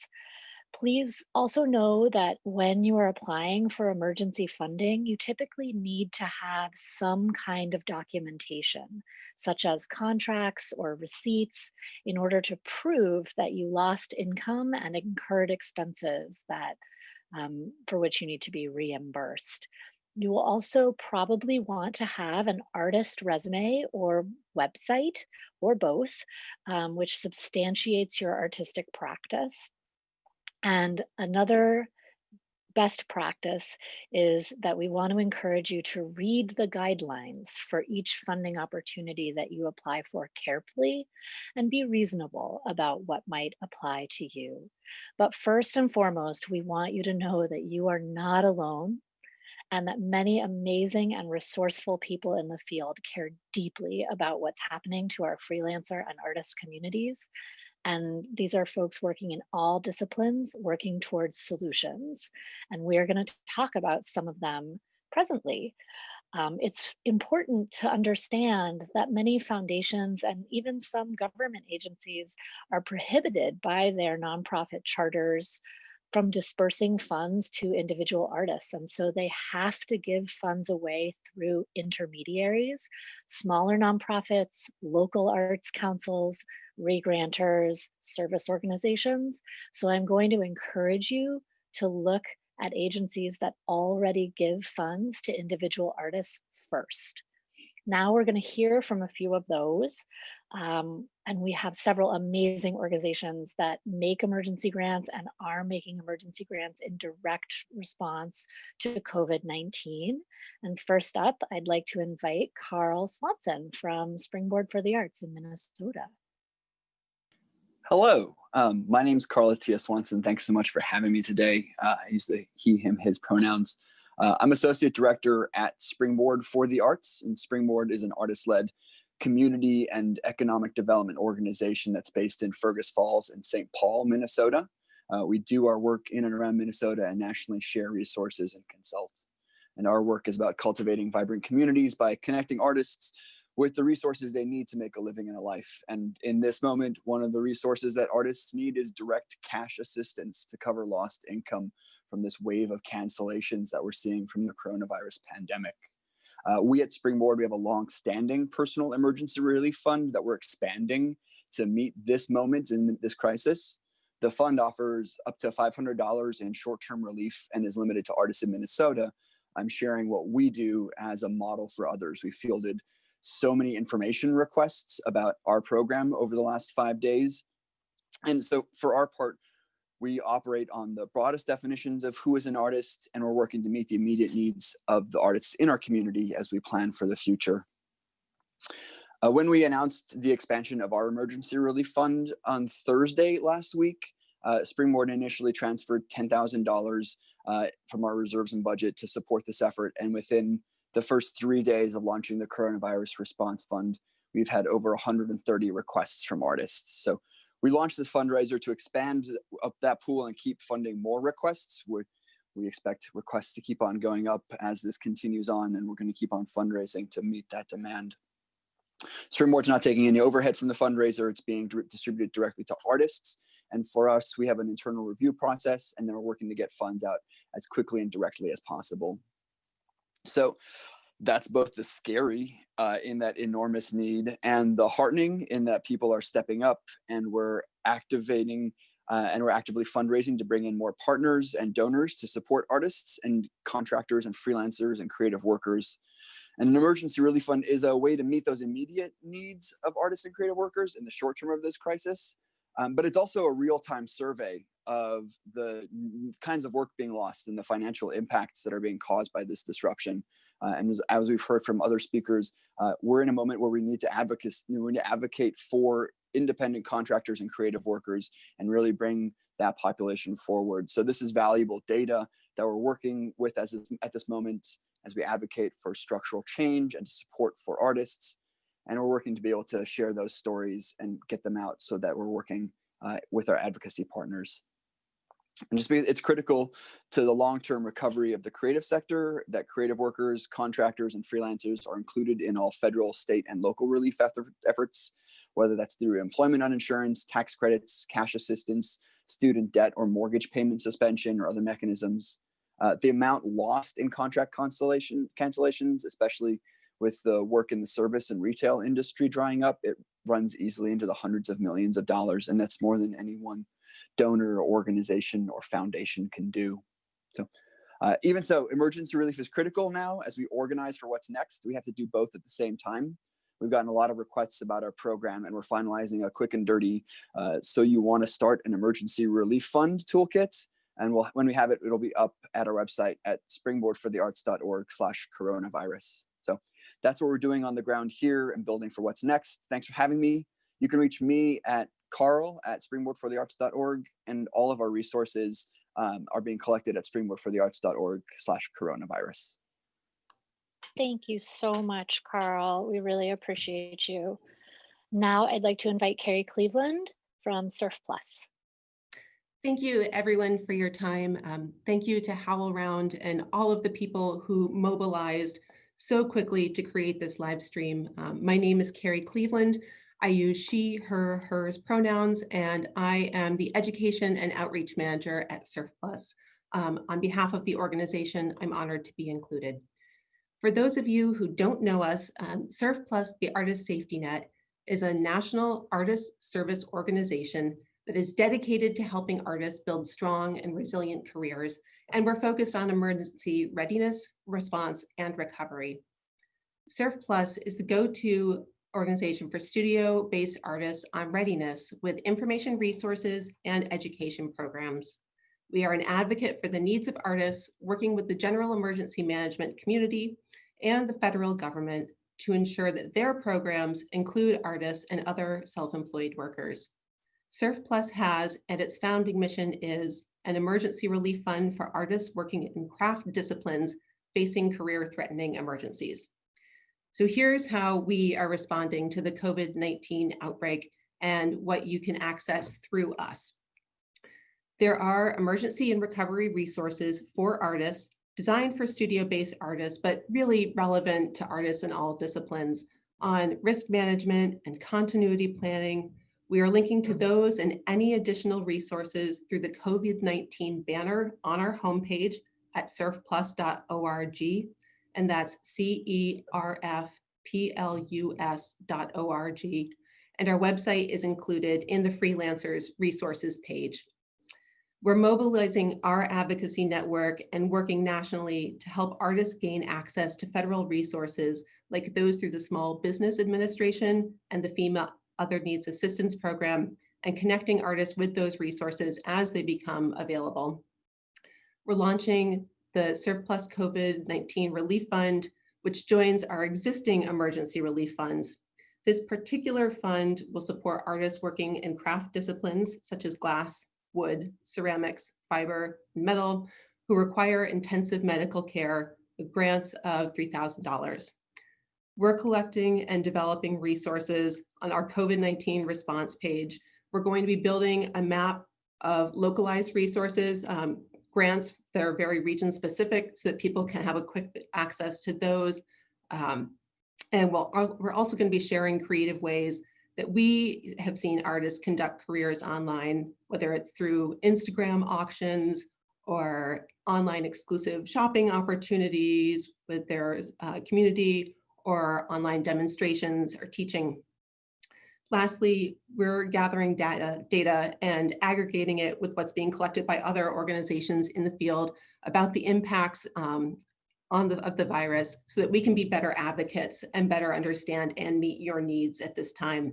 Speaker 16: Please also know that when you are applying for emergency funding, you typically need to have some kind of documentation, such as contracts or receipts, in order to prove that you lost income and incurred expenses that um, for which you need to be reimbursed. You will also probably want to have an artist resume or website or both, um, which substantiates your artistic practice. And another best practice is that we want to encourage you to read the guidelines for each funding opportunity that you apply for carefully and be reasonable about what might apply to you. But first and foremost, we want you to know that you are not alone and that many amazing and resourceful people in the field care deeply about what's happening to our freelancer and artist communities and these are folks working in all disciplines, working towards solutions. And we're going to talk about some of them presently. Um, it's important to understand that many foundations and even some government agencies are prohibited by their nonprofit charters from dispersing funds to individual artists. And so they have to give funds away through intermediaries, smaller nonprofits, local arts councils, regranters, service organizations. So I'm going to encourage you to look at agencies that already give funds to individual artists first. Now we're going to hear from a few of those. Um, and we have several amazing organizations that make emergency grants and are making emergency grants in direct response to COVID-19. And first up, I'd like to invite Carl Swanson from Springboard for the Arts in Minnesota.
Speaker 10: Hello, um, my name is Carl T.S. Swanson. Thanks so much for having me today. Uh, I use the he, him, his pronouns. Uh, I'm Associate Director at Springboard for the Arts, and Springboard is an artist-led community and economic development organization that's based in Fergus Falls and St. Paul, Minnesota. Uh, we do our work in and around Minnesota and nationally share resources and consult. And our work is about cultivating vibrant communities by connecting artists with the resources they need to make a living and a life. And in this moment, one of the resources that artists need is direct cash assistance to cover lost income from this wave of cancellations that we're seeing from the coronavirus pandemic. Uh, we at Springboard, we have a long-standing personal emergency relief fund that we're expanding to meet this moment in this crisis. The fund offers up to $500 in short-term relief and is limited to artists in Minnesota. I'm sharing what we do as a model for others. We fielded so many information requests about our program over the last five days. And so for our part, we operate on the broadest definitions of who is an artist, and we're working to meet the immediate needs of the artists in our community as we plan for the future. Uh, when we announced the expansion of our emergency relief fund on Thursday last week, uh, Springboard initially transferred $10,000 uh, from our reserves and budget to support this effort. And within the first three days of launching the Coronavirus Response Fund, we've had over 130 requests from artists. So we launched this fundraiser to expand up that pool and keep funding more requests. we we expect requests to keep on going up as this continues on, and we're going to keep on fundraising to meet that demand. Springboard's not taking any overhead from the fundraiser. It's being distributed directly to artists. And for us, we have an internal review process, and then we're working to get funds out as quickly and directly as possible. So that's both the scary uh, in that enormous need and the heartening in that people are stepping up and we're activating uh, and we're actively fundraising to bring in more partners and donors to support artists and contractors and freelancers and creative workers. And an emergency relief fund is a way to meet those immediate needs of artists and creative workers in the short term of this crisis. Um, but it's also a real-time survey of the kinds of work being lost and the financial impacts that are being caused by this disruption. Uh, and as, as, we've heard from other speakers, uh, we're in a moment where we need to advocate, we need to advocate for independent contractors and creative workers and really bring that population forward. So this is valuable data that we're working with as at this moment as we advocate for structural change and support for artists. And we're working to be able to share those stories and get them out so that we're working uh, with our advocacy partners and just because it's critical to the long-term recovery of the creative sector that creative workers, contractors, and freelancers are included in all federal, state, and local relief efforts, whether that's through employment uninsurance, tax credits, cash assistance, student debt or mortgage payment suspension, or other mechanisms. Uh, the amount lost in contract cancellation cancellations, especially with the work in the service and retail industry drying up, it runs easily into the hundreds of millions of dollars, and that's more than any one donor, organization, or foundation can do. So uh, even so, emergency relief is critical now as we organize for what's next. We have to do both at the same time. We've gotten a lot of requests about our program and we're finalizing a quick and dirty, uh, so you wanna start an emergency relief fund toolkit. And we'll, when we have it, it'll be up at our website at springboardforthearts.org slash coronavirus. So that's what we're doing on the ground here and building for what's next. Thanks for having me. You can reach me at carl at springboardforthearts.org and all of our resources um, are being collected at springboardforthearts.org slash coronavirus.
Speaker 16: Thank you so much, Carl. We really appreciate you. Now I'd like to invite Carrie Cleveland from CERF+.
Speaker 12: Thank you everyone for your time. Um, thank you to HowlRound and all of the people who mobilized so quickly to create this live stream. Um, my name is Carrie Cleveland. I use she, her, hers pronouns, and I am the Education and Outreach Manager at Surf Plus. Um, on behalf of the organization, I'm honored to be included. For those of you who don't know us, um, Surf Plus, the Artist Safety Net, is a national artist service organization that is dedicated to helping artists build strong and resilient careers, and we're focused on emergency readiness, response, and recovery. CERF+ is the go-to organization for studio-based artists on readiness with information resources and education programs. We are an advocate for the needs of artists working with the general emergency management community and the federal government to ensure that their programs include artists and other self-employed workers. CERF+ has, and its founding mission is, an emergency relief fund for artists working in craft disciplines facing career-threatening emergencies. So here's how we are responding to the COVID-19 outbreak and what you can access through us. There are emergency and recovery resources for artists designed for studio-based artists, but really relevant to artists in all disciplines on risk management and continuity planning. We are linking to those and any additional resources through the COVID-19 banner on our homepage at cerfplus.org. And that's E C-E-R-F-P-L-U-S.org. And our website is included in the freelancers resources page. We're mobilizing our advocacy network and working nationally to help artists gain access to federal resources like those through the Small Business Administration and the FEMA Other Needs Assistance Program and connecting artists with those resources as they become available. We're launching the CERF+ COVID-19 Relief Fund, which joins our existing emergency relief funds. This particular fund will support artists working in craft disciplines such as glass, wood, ceramics, fiber, and metal, who require intensive medical care with grants of $3,000. We're collecting and developing resources on our COVID-19 response page. We're going to be building a map of localized resources, um, grants that are very region specific so that people can have a quick access to those. Um, and we'll, we're also going to be sharing creative ways that we have seen artists conduct careers online, whether it's through Instagram auctions or online exclusive shopping opportunities with their uh, community or online demonstrations or teaching. Lastly, we're gathering data, data and aggregating it with what's being collected by other organizations in the field about the impacts um, on the, of the virus so that we can be better advocates and better understand and meet your needs at this time.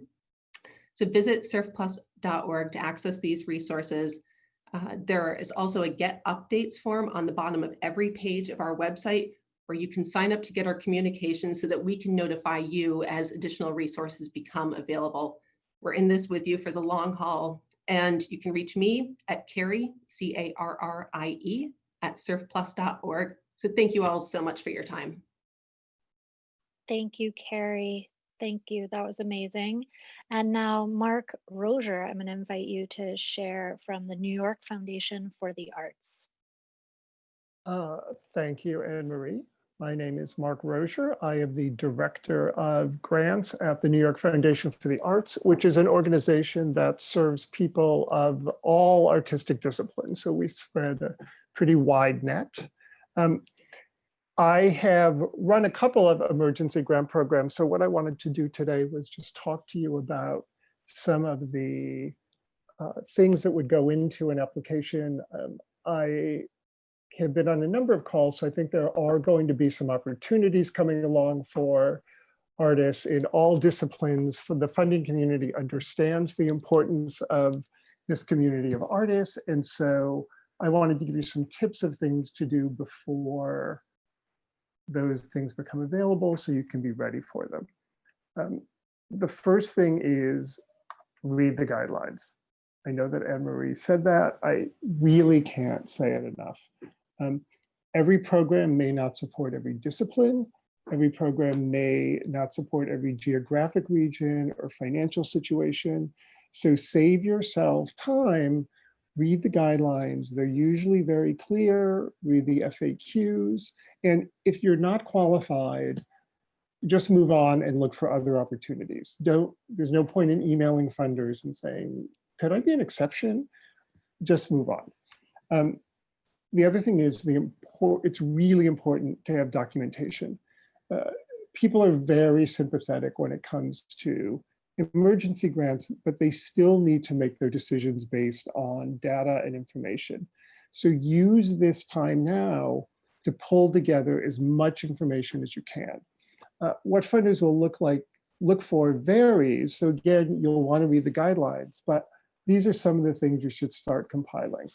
Speaker 12: So visit cerfplus.org to access these resources. Uh, there is also a get updates form on the bottom of every page of our website where you can sign up to get our communications so that we can notify you as additional resources become available. We're in this with you for the long haul and you can reach me at Carrie, C-A-R-R-I-E at cerfplus.org. So thank you all so much for your time.
Speaker 16: Thank you, Carrie. Thank you. That was amazing. And now, Mark Rozier, I'm going to invite you to share from the New York Foundation for the Arts.
Speaker 18: Uh, thank you, Anne Marie. My name is Mark Rozier. I am the Director of Grants at the New York Foundation for the Arts, which is an organization that serves people of all artistic disciplines. So we spread a pretty wide net. Um, I have run a couple of emergency grant programs. So what I wanted to do today was just talk to you about some of the uh, things that would go into an application. Um, I have been on a number of calls, so I think there are going to be some opportunities coming along for artists in all disciplines. For the funding community understands the importance of this community of artists. And so I wanted to give you some tips of things to do before those things become available so you can be ready for them. Um, the first thing is read the guidelines. I know that Anne-Marie said that. I really can't say it enough. Um, every program may not support every discipline. Every program may not support every geographic region or financial situation. So save yourself time, read the guidelines. They're usually very clear, read the FAQs. And if you're not qualified, just move on and look for other opportunities. Don't, there's no point in emailing funders and saying, could I be an exception? Just move on. Um, the other thing is the import, it's really important to have documentation. Uh, people are very sympathetic when it comes to emergency grants, but they still need to make their decisions based on data and information. So use this time now to pull together as much information as you can. Uh, what funders will look like, look for varies. So again, you'll want to read the guidelines, but these are some of the things you should start compiling.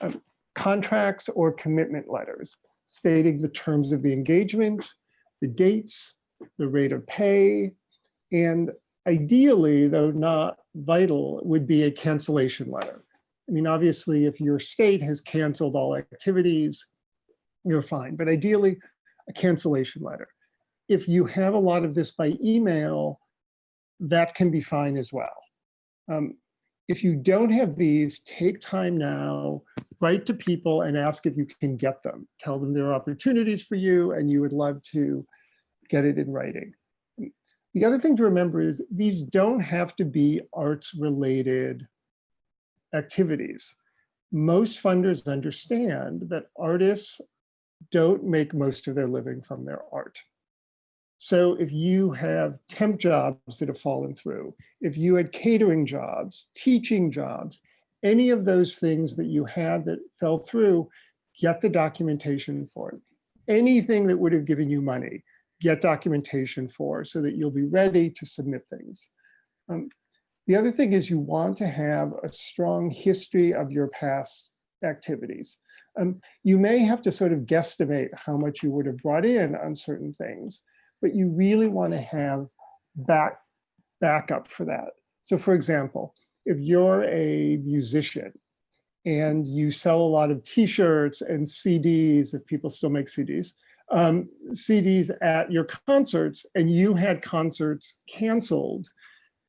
Speaker 18: Um, contracts or commitment letters stating the terms of the engagement, the dates, the rate of pay, and ideally, though not vital, would be a cancellation letter. I mean, obviously, if your state has canceled all activities, you're fine, but ideally, a cancellation letter. If you have a lot of this by email, that can be fine as well. Um, if you don't have these, take time now, write to people and ask if you can get them. Tell them there are opportunities for you and you would love to get it in writing. The other thing to remember is these don't have to be arts related activities. Most funders understand that artists don't make most of their living from their art. So if you have temp jobs that have fallen through, if you had catering jobs, teaching jobs, any of those things that you had that fell through, get the documentation for it. Anything that would have given you money, get documentation for so that you'll be ready to submit things. Um, the other thing is you want to have a strong history of your past activities. Um, you may have to sort of guesstimate how much you would have brought in on certain things, but you really want to have back backup for that. So for example, if you're a musician and you sell a lot of t-shirts and CDs, if people still make CDs, um, CDs at your concerts and you had concerts canceled,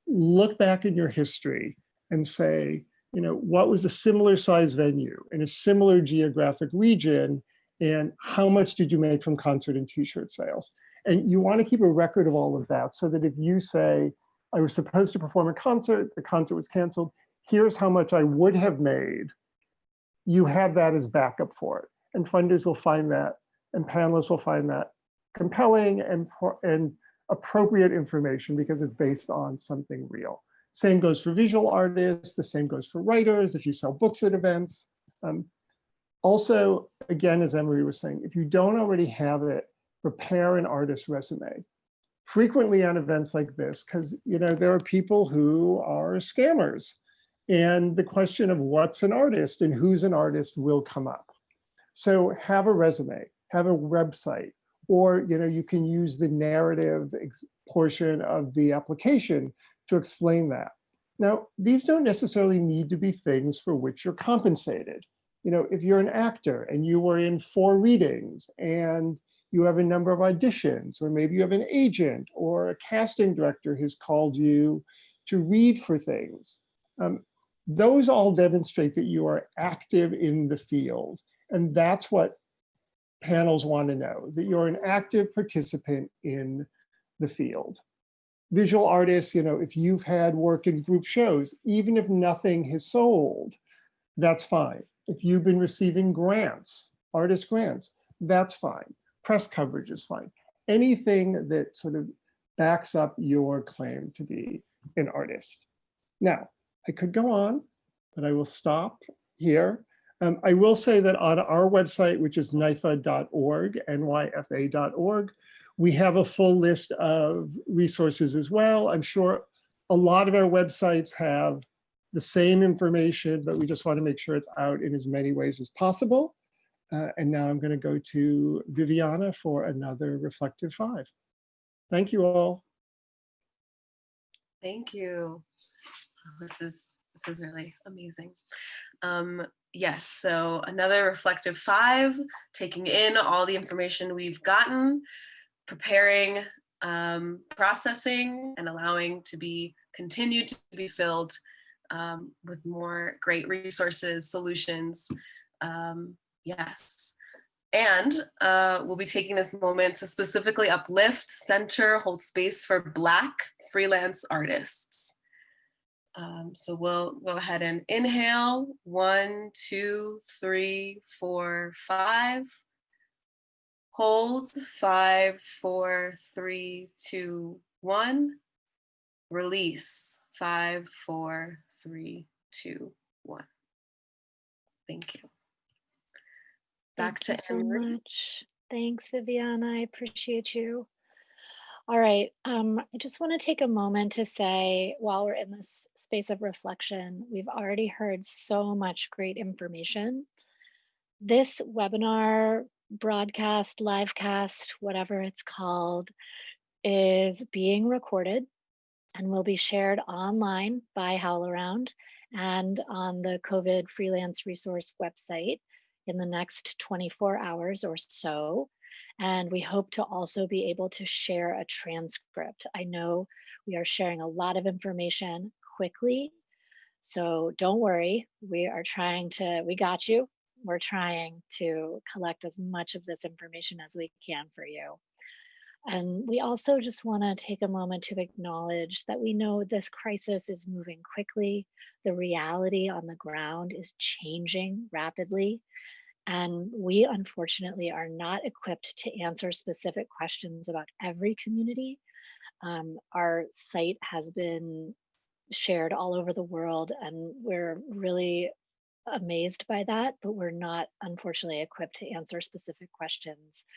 Speaker 18: look back in your history and say, you know, what was a similar size venue in a similar geographic region and how much did you make from concert and t-shirt sales? And you want to keep a record of all of that so that if you say, I was supposed to perform a concert, the concert was canceled, here's how much I would have made, you have that as backup for it. And funders will find that and panelists will find that compelling and, and appropriate information because it's based on something real. Same goes for visual artists, the same goes for writers, if you sell books at events. Um, also, again, as Emery was saying, if you don't already have it, prepare an artist resume. Frequently on events like this, because you know there are people who are scammers. And the question of what's an artist and who's an artist will come up. So have a resume, have a website, or you know you can use the narrative portion of the application to explain that. Now, these don't necessarily need to be things for which you're compensated. You know, if you're an actor and you were in four readings and you have a number of auditions, or maybe you have an agent or a casting director who's called you to read for things. Um, those all demonstrate that you are active in the field. And that's what panels want to know, that you're an active participant in the field visual artists, you know, if you've had work in group shows, even if nothing has sold, that's fine. If you've been receiving grants, artist grants, that's fine. Press coverage is fine. Anything that sort of backs up your claim to be an artist. Now, I could go on, but I will stop here. Um, I will say that on our website, which is nyfa.org, nyfa.org, we have a full list of resources as well. I'm sure a lot of our websites have the same information, but we just want to make sure it's out in as many ways as possible. Uh, and now I'm going to go to Viviana for another Reflective Five. Thank you all.
Speaker 3: Thank you. This is this is really amazing. Um, yes, so another Reflective Five, taking in all the information we've gotten preparing, um, processing, and allowing to be continued to be filled um, with more great resources, solutions. Um, yes. And uh, we'll be taking this moment to specifically uplift, center, hold space for Black freelance artists. Um, so we'll go ahead and inhale, one, two, three, four, five. Hold five, four, three, two, one. Release five, four, three, two, one. Thank you. Back
Speaker 16: Thank
Speaker 3: to
Speaker 16: you so much. Thanks, Viviana. I appreciate you. All right. Um, I just want to take a moment to say while we're in this space of reflection, we've already heard so much great information. This webinar broadcast, live cast, whatever it's called, is being recorded and will be shared online by HowlRound and on the COVID freelance resource website in the next 24 hours or so. And we hope to also be able to share a transcript. I know we are sharing a lot of information quickly. So don't worry, we are trying to, we got you we're trying to collect as much of this information as we can for you. And we also just want to take a moment to acknowledge that we know this crisis is moving quickly. The reality on the ground is changing rapidly. And we unfortunately are not equipped to answer specific questions about every community. Um, our site has been shared all over the world, and we're really amazed by that, but we're not unfortunately equipped to answer specific questions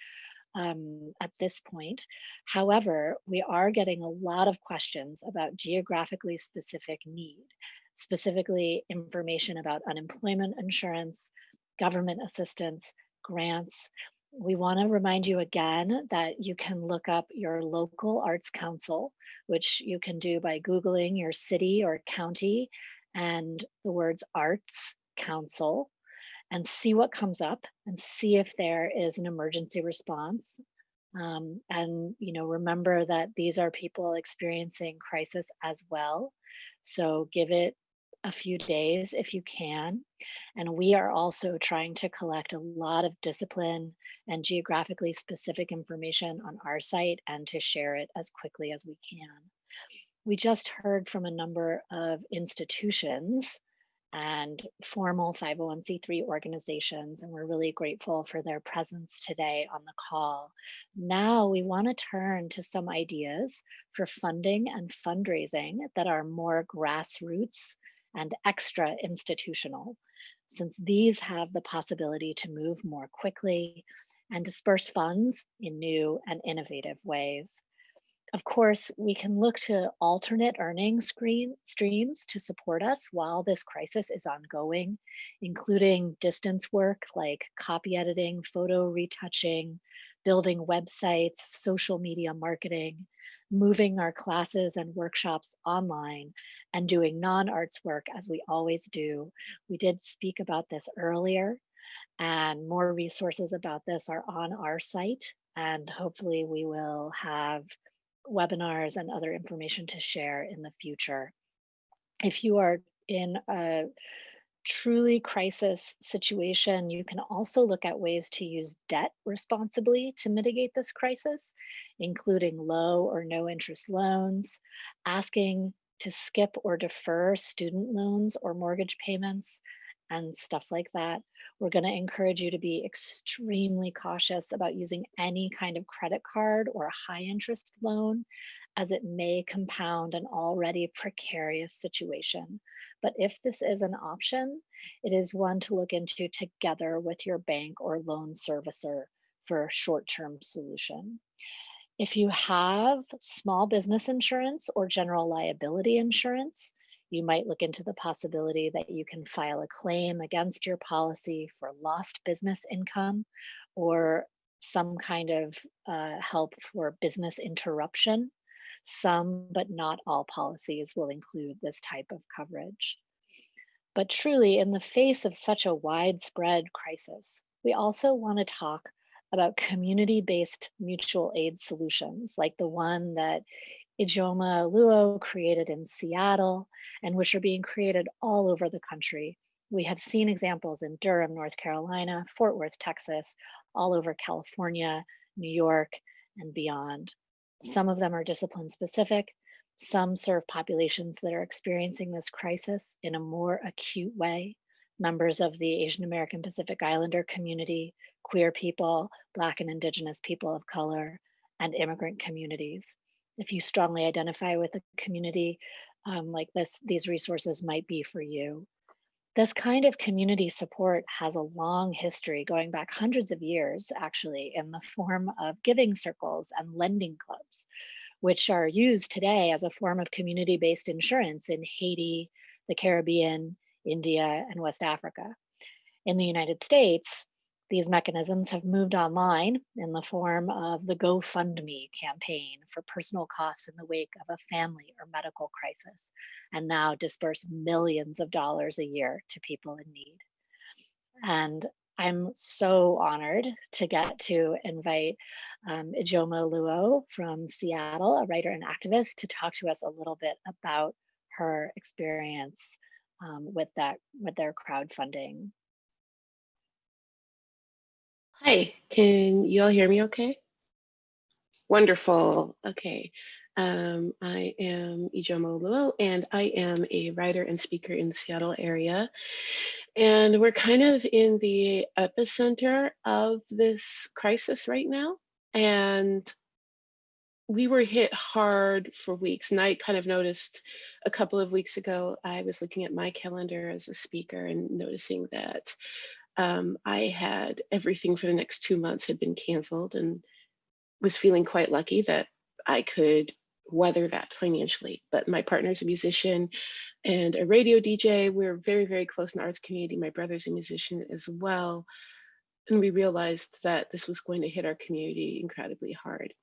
Speaker 16: um, at this point. However, we are getting a lot of questions about geographically specific need, specifically information about unemployment insurance, government assistance, grants. We want to remind you again that you can look up your local arts council, which you can do by Googling your city or county and the words arts council and see what comes up and see if there is an emergency response. Um, and you know, remember that these are people experiencing crisis as well. So give it a few days if you can. And we are also trying to collect a lot of discipline and geographically specific information on our site and to share it as quickly as we can. We just heard from a number of institutions and formal 501c3 organizations, and we're really grateful for their presence today on the call. Now we want to turn to some ideas for funding and fundraising that are more grassroots and extra institutional, since these have the possibility to move more quickly and disperse funds in new and innovative ways. Of course, we can look to alternate earning screen streams to support us while this crisis is ongoing, including distance work like copy editing, photo retouching, building websites, social media marketing, moving our classes and workshops online, and doing non-arts work as we always do. We did speak about this earlier, and more resources about this are on our site, and hopefully we will have webinars and other information to share in the future. If you are in a truly crisis situation, you can also look at ways to use debt responsibly to mitigate this crisis, including low or no interest loans, asking to skip or defer student loans or mortgage payments, and stuff like that. We're going to encourage you to be extremely cautious about using any kind of credit card or a high interest loan, as it may compound an already precarious situation. But if this is an option, it is one to look into together with your bank or loan servicer for a short term solution. If you have small business insurance or general liability insurance, you might look into the possibility that you can file a claim against your policy for lost business income or some kind of uh, help for business interruption. Some, but not all policies will include this type of coverage. But truly, in the face of such a widespread crisis, we also want to talk about community-based mutual aid solutions like the one that Ijeoma Oluo created in Seattle, and which are being created all over the country. We have seen examples in Durham, North Carolina, Fort Worth, Texas, all over California, New York, and beyond. Some of them are discipline specific. Some serve populations that are experiencing this crisis in a more acute way. Members of the Asian American Pacific Islander community, queer people, Black and Indigenous people of color, and immigrant communities if you strongly identify with a community um, like this, these resources might be for you. This kind of community support has a long history going back hundreds of years, actually, in the form of giving circles and lending clubs, which are used today as a form of community-based insurance in Haiti, the Caribbean, India, and West Africa. In the United States, these mechanisms have moved online in the form of the GoFundMe campaign for personal costs in the wake of a family or medical crisis, and now disperse millions of dollars a year to people in need. And I'm so honored to get to invite um, Ijeoma Oluo from Seattle, a writer and activist, to talk to us a little bit about her experience um, with that with their crowdfunding
Speaker 3: Hi, can you all hear me okay? Wonderful. Okay. Um, I am Ijeoma Oluo, and I am a writer and speaker in the Seattle area. And we're kind of in the epicenter of this crisis right now. And we were hit hard for weeks. And I kind of noticed a couple of weeks ago, I was looking at my calendar as a speaker and noticing that um, I had everything for the next two months had been canceled and was feeling quite lucky that I could weather that financially. But my partner's a musician and a radio DJ. We're very, very close in the arts community. My brother's a musician as well. And we realized that this was going to hit our community incredibly hard.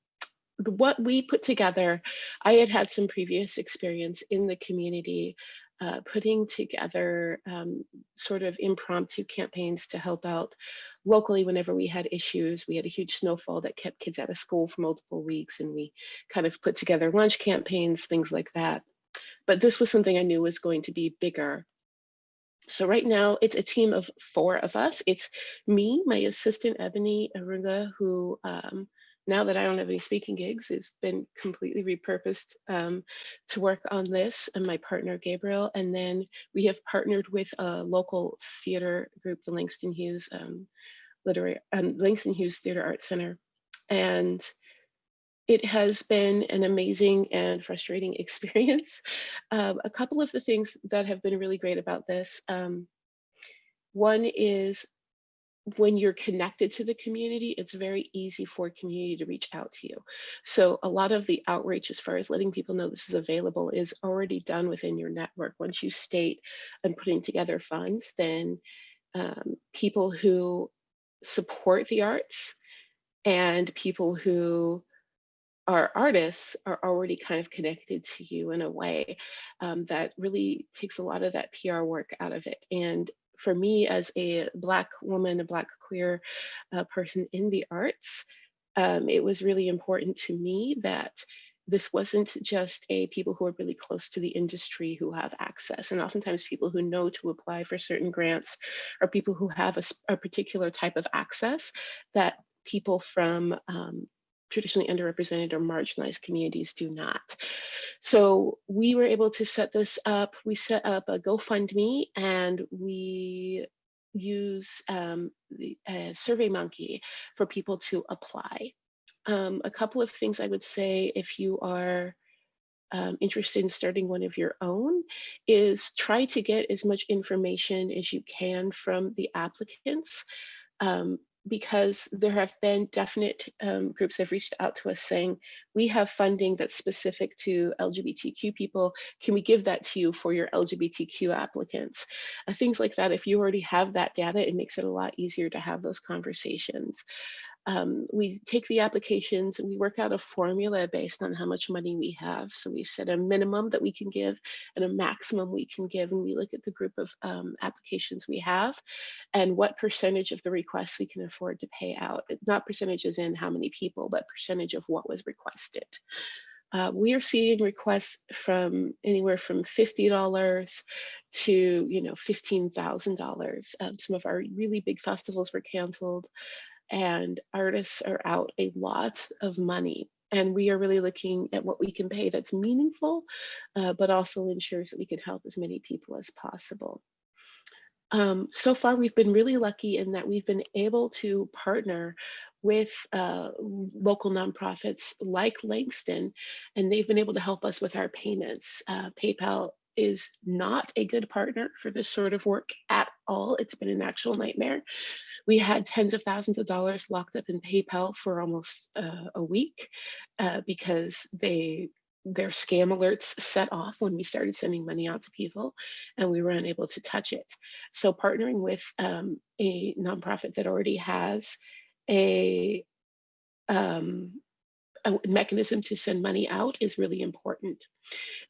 Speaker 3: What we put together, I had had some previous experience in the community uh, putting together um, sort of impromptu campaigns to help out locally whenever we had issues. We had a huge snowfall that kept kids out of school for multiple weeks, and we kind of put together lunch campaigns, things like that. But this was something I knew was going to be bigger. So right now it's a team of four of us. It's me, my assistant Ebony Arunga, who um, now that I don't have any speaking gigs, it's been completely repurposed um, to work on this and my partner Gabriel. And then we have partnered with a local theater group, the Langston Hughes um, Literary um, Langston Hughes Theater Arts Center. And it has been an amazing and frustrating experience. Um, a couple of the things that have been really great about this. Um, one is when you're connected to the community, it's very easy for community to reach out to you. So a lot of the outreach as far as letting people know this is available is already done within your network. Once you state and putting together funds, then um, people who support the arts and people who are artists are already kind of connected to you in a way um, that really takes a lot of that PR work out of it. And for me as a black woman, a black queer uh, person in the arts, um, it was really important to me that this wasn't just a people who are really close to the industry who have access and oftentimes people who know to apply for certain grants are people who have a, a particular type of access that people from um, traditionally underrepresented or marginalized communities do not. So we were able to set this up. We set up a GoFundMe and we use um, the uh, SurveyMonkey for people to apply. Um, a couple of things I would say if you are um, interested in starting one of your own is try to get as much information as you can from the applicants. Um, because there have been definite um, groups have reached out to us saying, we have funding that's specific to LGBTQ people. Can we give that to you for your LGBTQ applicants? Uh, things like that. If you already have that data, it makes it a lot easier to have those conversations um, we take the applications and we work out a formula based on how much money we have. So we've set a minimum that we can give and a maximum we can give. And we look at the group of um, applications we have and what percentage of the requests we can afford to pay out. Not percentages in how many people, but percentage of what was requested. Uh, we are seeing requests from anywhere from $50 to, you know, $15,000. Um, some of our really big festivals were canceled and artists are out a lot of money. And we are really looking at what we can pay that's meaningful, uh, but also ensures that we can help as many people as possible. Um, so far, we've been really lucky in that we've been able to partner with uh, local nonprofits like Langston, and they've been able to help us with our payments. Uh, PayPal is not a good partner for this sort of work at all. It's been an actual nightmare. We had tens of thousands of dollars locked up in PayPal for almost uh, a week uh, because they their scam alerts set off when we started sending money out to people and we were unable to touch it. So partnering with um, a nonprofit that already has a, um, a mechanism to send money out is really important.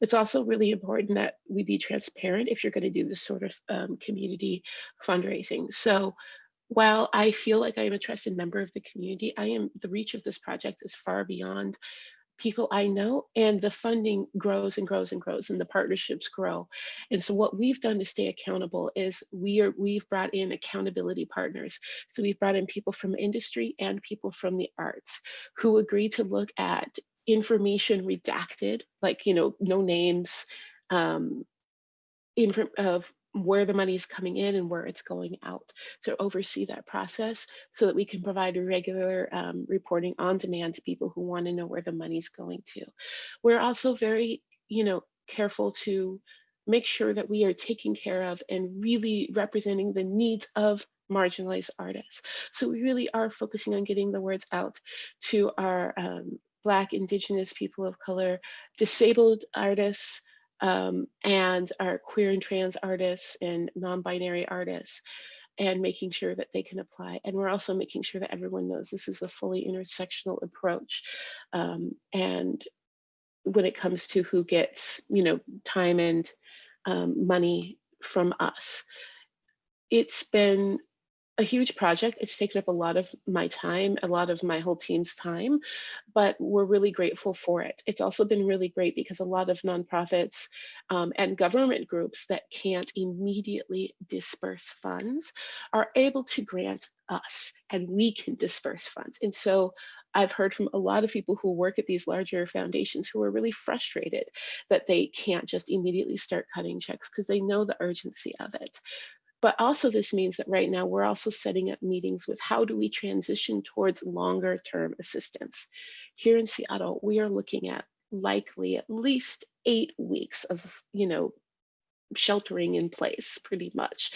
Speaker 3: It's also really important that we be transparent if you're going to do this sort of um, community fundraising. So while I feel like I am a trusted member of the community, I am the reach of this project is far beyond people I know, and the funding grows and grows and grows, and the partnerships grow. And so, what we've done to stay accountable is we are we've brought in accountability partners. So we've brought in people from industry and people from the arts who agree to look at information redacted, like you know, no names, um, of where the money is coming in and where it's going out to oversee that process so that we can provide regular um, reporting on demand to people who want to know where the money's going to. We're also very, you know, careful to make sure that we are taking care of and really representing the needs of marginalized artists. So we really are focusing on getting the words out to our um, Black, Indigenous, people of color, disabled artists, um, and our queer and trans artists and non-binary artists and making sure that they can apply. And we're also making sure that everyone knows this is a fully intersectional approach. Um, and when it comes to who gets, you know, time and um, money from us, it's been a huge project. It's taken up a lot of my time, a lot of my whole team's time, but we're really grateful for it. It's also been really great because a lot of nonprofits um, and government groups that can't immediately disperse funds are able to grant us and we can disperse funds. And so I've heard from a lot of people who work at these larger foundations who are really frustrated that they can't just immediately start cutting checks because they know the urgency of it. But also this means that right now we're also setting up meetings with how do we transition towards longer term assistance. Here in Seattle, we are looking at likely at least eight weeks of, you know, sheltering in place pretty much.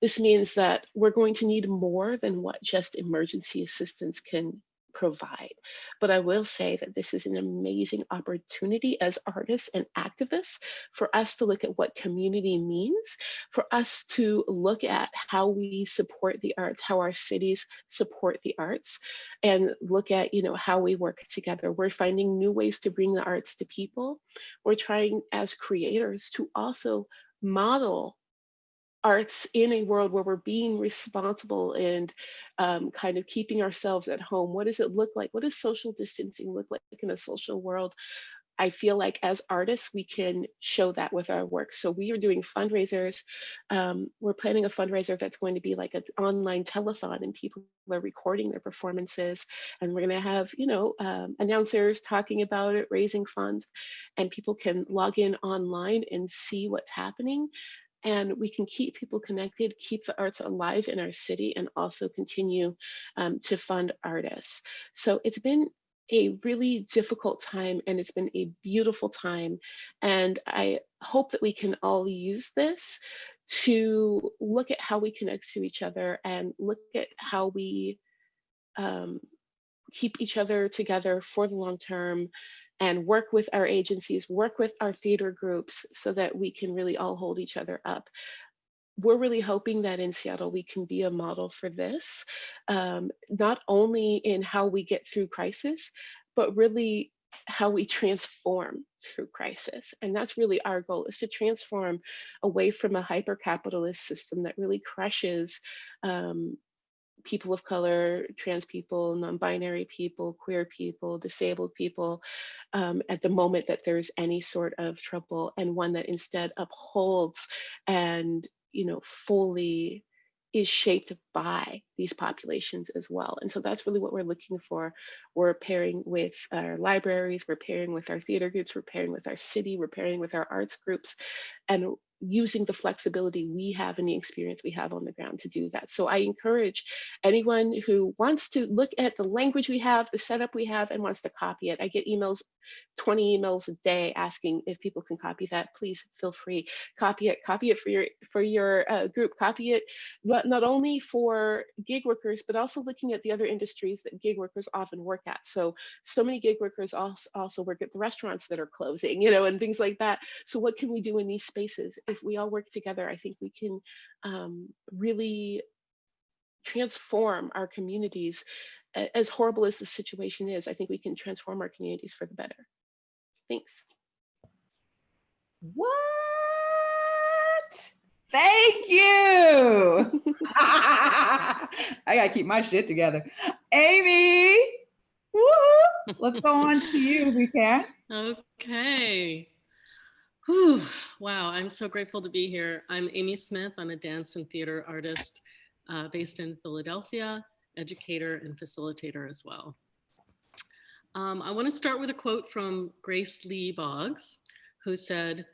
Speaker 3: This means that we're going to need more than what just emergency assistance can provide. But I will say that this is an amazing opportunity as artists and activists for us to look at what community means, for us to look at how we support the arts, how our cities support the arts, and look at you know how we work together. We're finding new ways to bring the arts to people. We're trying as creators to also model arts in a world where we're being responsible and um, kind of keeping ourselves at home. What does it look like? What does social distancing look like in a social world? I feel like as artists, we can show that with our work. So we are doing fundraisers. Um, we're planning a fundraiser that's going to be like an online telethon and people are recording their performances. And we're gonna have, you know, um, announcers talking about it, raising funds, and people can log in online and see what's happening and we can keep people connected, keep the arts alive in our city, and also continue um, to fund artists. So it's been a really difficult time and it's been a beautiful time. And I hope that we can all use this to look at how we connect to each other and look at how we um, keep each other together for the long term and work with our agencies, work with our theater groups so that we can really all hold each other up. We're really hoping that in Seattle we can be a model for this, um, not only in how we get through crisis, but really how we transform through crisis. And that's really our goal is to transform away from a hyper-capitalist system that really crushes um, people of color, trans people, non-binary people, queer people, disabled people, um, at the moment that there's any sort of trouble, and one that instead upholds and you know fully is shaped by these populations as well. And so that's really what we're looking for. We're pairing with our libraries, we're pairing with our theater groups, we're pairing with our city, we're pairing with our arts groups, and using the flexibility we have and the experience we have on the ground to do that. So I encourage anyone who wants to look at the language we have, the setup we have, and wants to copy it. I get emails, 20 emails a day asking if people can copy that. Please feel free, copy it, copy it for your for your uh, group, copy it but not only for gig workers, but also looking at the other industries that gig workers often work at. So, so many gig workers also, also work at the restaurants that are closing, you know, and things like that. So what can we do in these spaces? If we all work together, I think we can um, really transform our communities. As horrible as the situation is, I think we can transform our communities for the better. Thanks.
Speaker 2: What? Thank you. I gotta keep my shit together. Amy. Woohoo. let's go on to you if we can.
Speaker 14: Okay. Whew. Wow, I'm so grateful to be here. I'm Amy Smith. I'm a dance and theater artist uh, based in Philadelphia, educator and facilitator as well. Um, I want to start with a quote from Grace Lee Boggs, who said,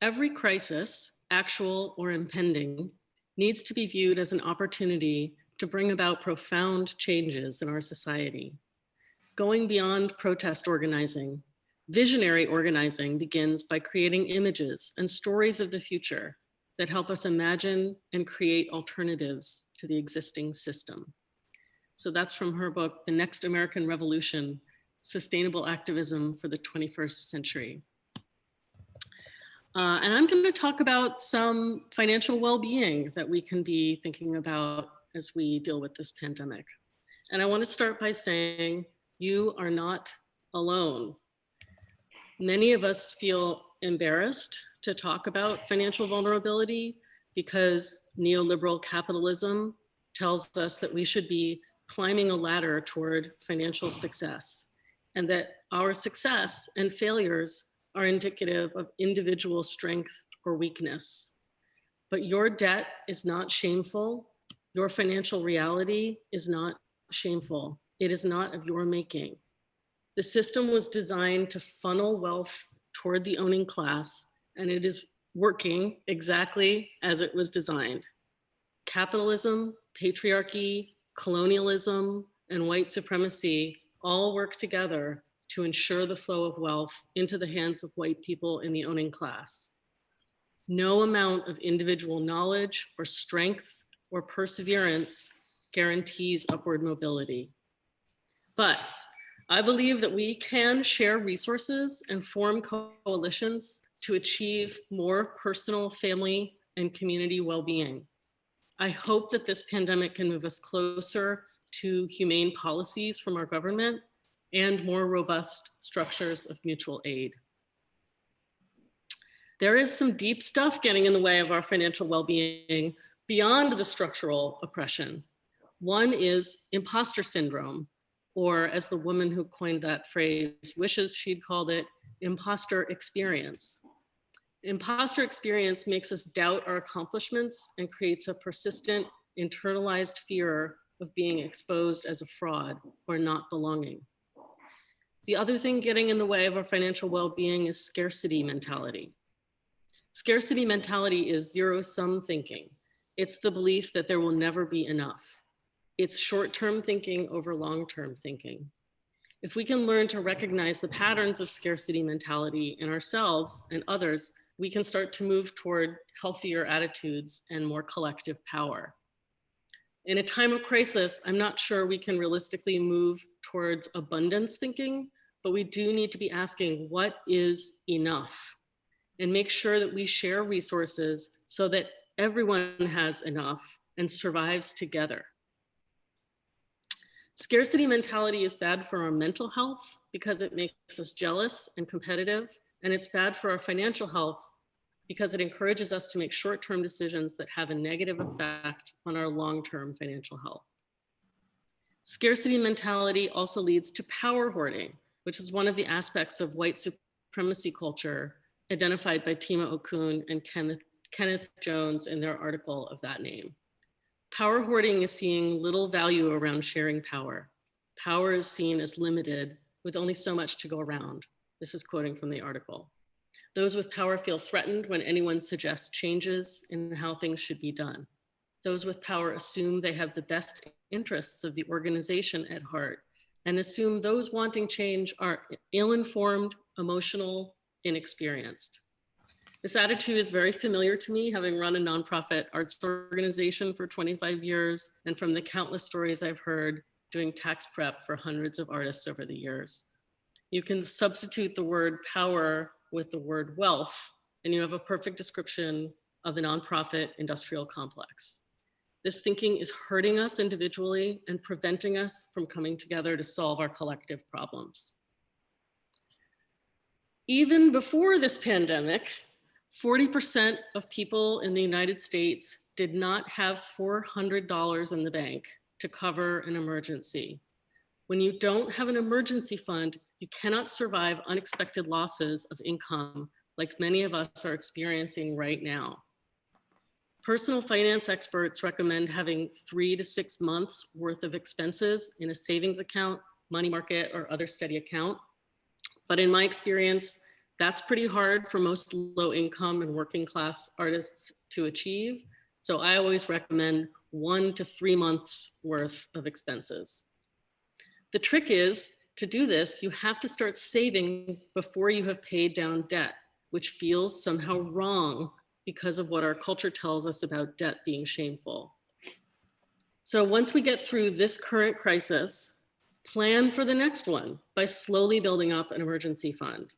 Speaker 14: every crisis, actual or impending, needs to be viewed as an opportunity to bring about profound changes in our society. Going beyond protest organizing, visionary organizing begins by creating images and stories of the future that help us imagine and create alternatives to the existing system. So that's from her book, The Next American Revolution, Sustainable Activism for the 21st Century. Uh, and I'm going to talk about some financial well-being that we can be thinking about as we deal with this pandemic. And I want to start by saying you are not alone. Many of us feel embarrassed to talk about financial vulnerability because neoliberal capitalism tells us that we should be climbing a ladder toward financial success and that our success and failures are indicative of individual strength or weakness. But your debt is not shameful. Your financial reality is not shameful. It is not of your making. The system was designed to funnel wealth toward the owning class, and it is working exactly as it was designed. Capitalism, patriarchy, colonialism, and white supremacy all work together to ensure the flow of wealth into the hands of white people in the owning class. No amount of individual knowledge or strength or perseverance guarantees upward mobility. But I believe that we can share resources and form coalitions to achieve more personal, family, and community well-being. I hope that this pandemic can move us closer to humane policies from our government and more robust structures of mutual aid. There is some deep stuff getting in the way of our financial well-being beyond the structural oppression. One is imposter syndrome, or as the woman who coined that phrase wishes she'd called it, imposter experience. Imposter experience makes us doubt our accomplishments and creates a persistent internalized fear of being exposed as a fraud or not belonging. The other thing getting in the way of our financial well-being is scarcity mentality. Scarcity mentality is zero-sum thinking. It's the belief that there will never be enough. It's short-term thinking over long-term thinking. If we can learn to recognize the patterns of scarcity mentality in ourselves and others, we can start to move toward healthier attitudes and more collective power. In a time of crisis, I'm not sure we can realistically move towards abundance thinking, but we do need to be asking what is enough and make sure that we share resources so that everyone has enough and survives together. Scarcity mentality is bad for our mental health because it makes us jealous and competitive, and it's bad for our financial health because it encourages us to make short-term decisions that have a negative effect on our long-term financial health. Scarcity mentality also leads to power hoarding, which is one of the aspects of white supremacy culture identified by Tema Okun and Kenneth, Kenneth Jones in their article of that name. Power hoarding is seeing little value around sharing power. Power is seen as limited with only so much to go around. This is quoting from the article. Those with power feel threatened when anyone suggests changes in how things should be done. Those with power assume they have the best interests of the organization at heart and assume those wanting change are ill-informed, emotional, inexperienced. This attitude is very familiar to me, having run a nonprofit arts organization for 25 years, and from the countless stories I've heard doing tax prep for hundreds of artists over the years. You can substitute the word power with the word wealth, and you have a perfect description of the nonprofit industrial complex. This thinking is hurting us individually and preventing us from coming together to solve our collective problems. Even before this pandemic, 40% of people in the United States did not have $400 in the bank to cover an emergency. When you don't have an emergency fund, you cannot survive unexpected losses of income like many of us are experiencing right now. Personal finance experts recommend having three to six months worth of expenses in a savings account, money market, or other steady account. But in my experience, that's pretty hard for most low income and working class artists to achieve. So I always recommend one to three months worth of expenses. The trick is to do this, you have to start saving before you have paid down debt, which feels somehow wrong because of what our culture tells us about debt being shameful. So once we get through this current crisis, plan for the next one by slowly building up an emergency fund.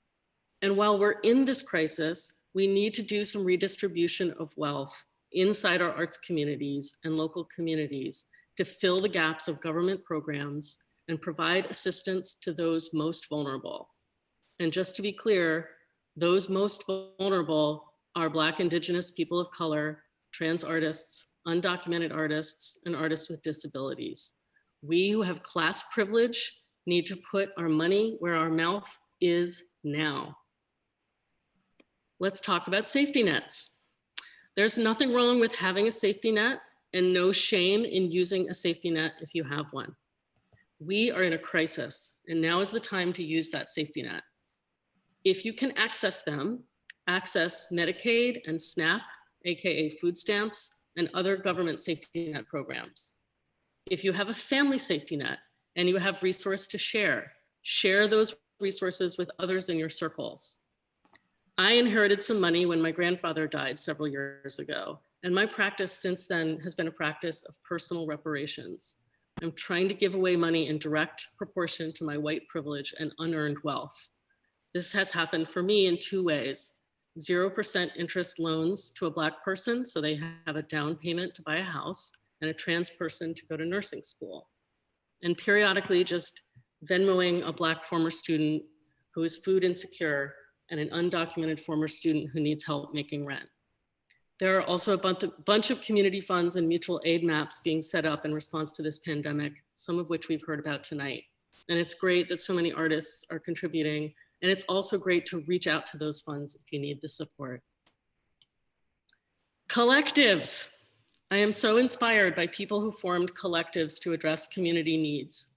Speaker 14: And while we're in this crisis, we need to do some redistribution of wealth inside our arts communities and local communities to fill the gaps of government programs and provide assistance to those most vulnerable. And just to be clear, those most vulnerable are Black, Indigenous, people of color, trans artists, undocumented artists, and artists with disabilities. We who have class privilege need to put our money where our mouth is now. Let's talk about safety nets. There's nothing wrong with having a safety net and no shame in using a safety net if you have one. We are in a crisis and now is the time to use that safety net. If you can access them, access Medicaid and SNAP, AKA food stamps, and other government safety net programs. If you have a family safety net and you have resource to share, share those resources with others in your circles. I inherited some money when my grandfather died several years ago, and my practice since then has been a practice of personal reparations. I'm trying to give away money in direct proportion to my white privilege and unearned wealth. This has happened for me in two ways. 0% interest loans to a Black person, so they have a down payment to buy a house, and a trans person to go to nursing school. And periodically just Venmoing a Black former student who is food insecure and an undocumented former student who needs help making rent. There are also a bunch of community funds and mutual aid maps being set up in response to this pandemic, some of which we've heard about tonight. And it's great that so many artists are contributing and it's also great to reach out to those funds if you need the support. Collectives. I am so inspired by people who formed collectives to address community needs,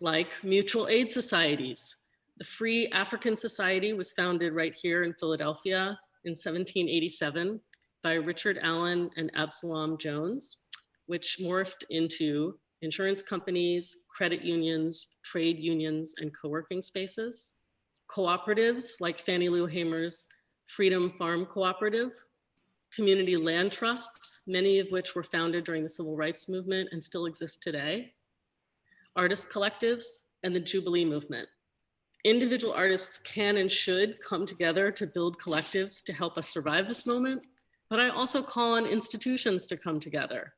Speaker 14: like mutual aid societies. The Free African Society was founded right here in Philadelphia in 1787 by Richard Allen and Absalom Jones, which morphed into insurance companies, credit unions, trade unions, and co-working spaces cooperatives like Fannie Lou Hamer's Freedom Farm Cooperative, community land trusts, many of which were founded during the civil rights movement and still exist today, artist collectives, and the Jubilee movement. Individual artists can and should come together to build collectives to help us survive this moment, but I also call on institutions to come together.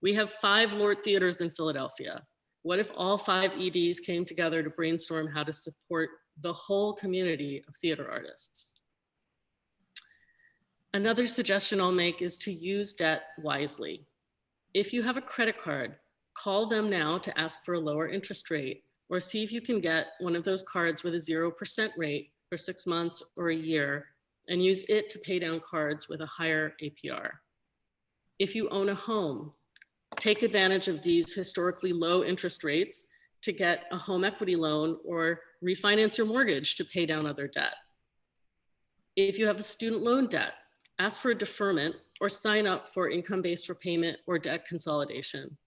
Speaker 14: We have five LORT Theaters in Philadelphia. What if all five EDs came together to brainstorm how to support the whole community of theater artists. Another suggestion I'll make is to use debt wisely. If you have a credit card, call them now to ask for a lower interest rate or see if you can get one of those cards with a 0% rate for six months or a year and use it to pay down cards with a higher APR. If you own a home, take advantage of these historically low interest rates to get a home equity loan or refinance your mortgage to pay down other debt. If you have a student loan debt, ask for a deferment or sign up for income-based repayment or debt consolidation.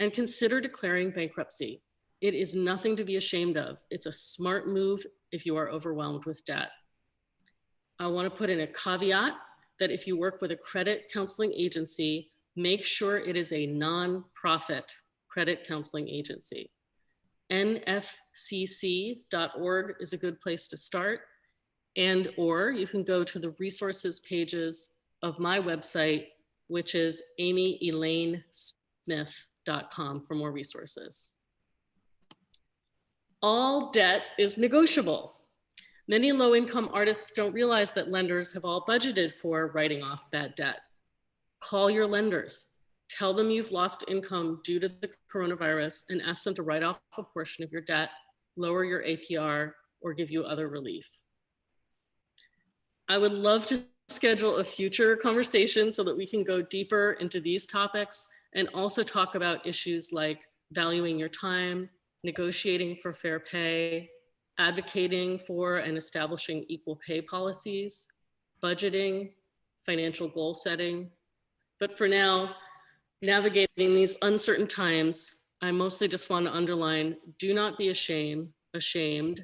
Speaker 14: And consider declaring bankruptcy. It is nothing to be ashamed of. It's a smart move if you are overwhelmed with debt. I wanna put in a caveat that if you work with a credit counseling agency, make sure it is a non-profit credit counseling agency nfcc.org is a good place to start. And or you can go to the resources pages of my website, which is amyelainesmith.com for more resources. All debt is negotiable. Many low-income artists don't realize that lenders have all budgeted for writing off bad debt. Call your lenders. tell them you've lost income due to the coronavirus and ask them to write off a portion of your debt, lower your APR, or give you other relief. I would love to schedule a future conversation so that we can go deeper into these topics and also talk about issues like valuing your time, negotiating for fair pay, advocating for and establishing equal pay policies, budgeting, financial goal setting. But for now, navigating these uncertain times, I mostly just want to underline, do not be ashamed, ashamed.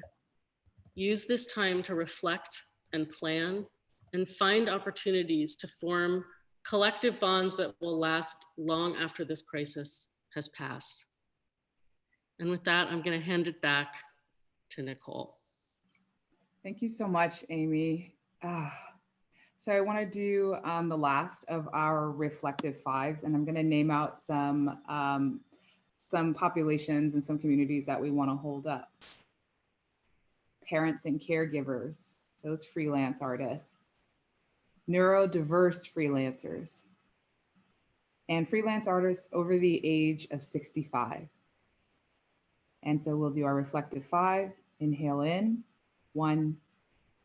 Speaker 14: Use this time to reflect and plan and find opportunities to form collective bonds that will last long after this crisis has passed. And with that, I'm going to hand it back to Nicole.
Speaker 2: Thank you so much, Amy. Ah, so I want to do um, the last of our reflective fives, and I'm going to name out some um, some populations and some communities that we want to hold up. Parents and caregivers, those freelance artists, neurodiverse freelancers, and freelance artists over the age of 65. And so we'll do our reflective five. Inhale in, one,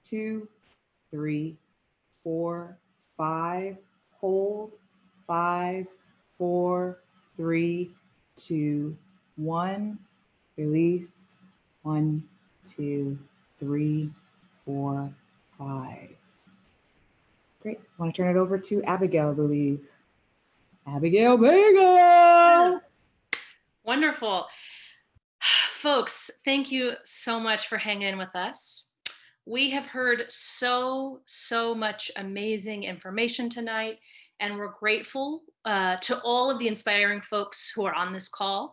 Speaker 2: two, three, four, five. Hold, five, four, three, two, one. Release, one, two, three, four, five. Great. I want to turn it over to Abigail, I believe. Abigail Vega.
Speaker 19: Wonderful. Folks, thank you so much for hanging in with us. We have heard so, so much amazing information tonight, and we're grateful uh, to all of the inspiring folks who are on this call.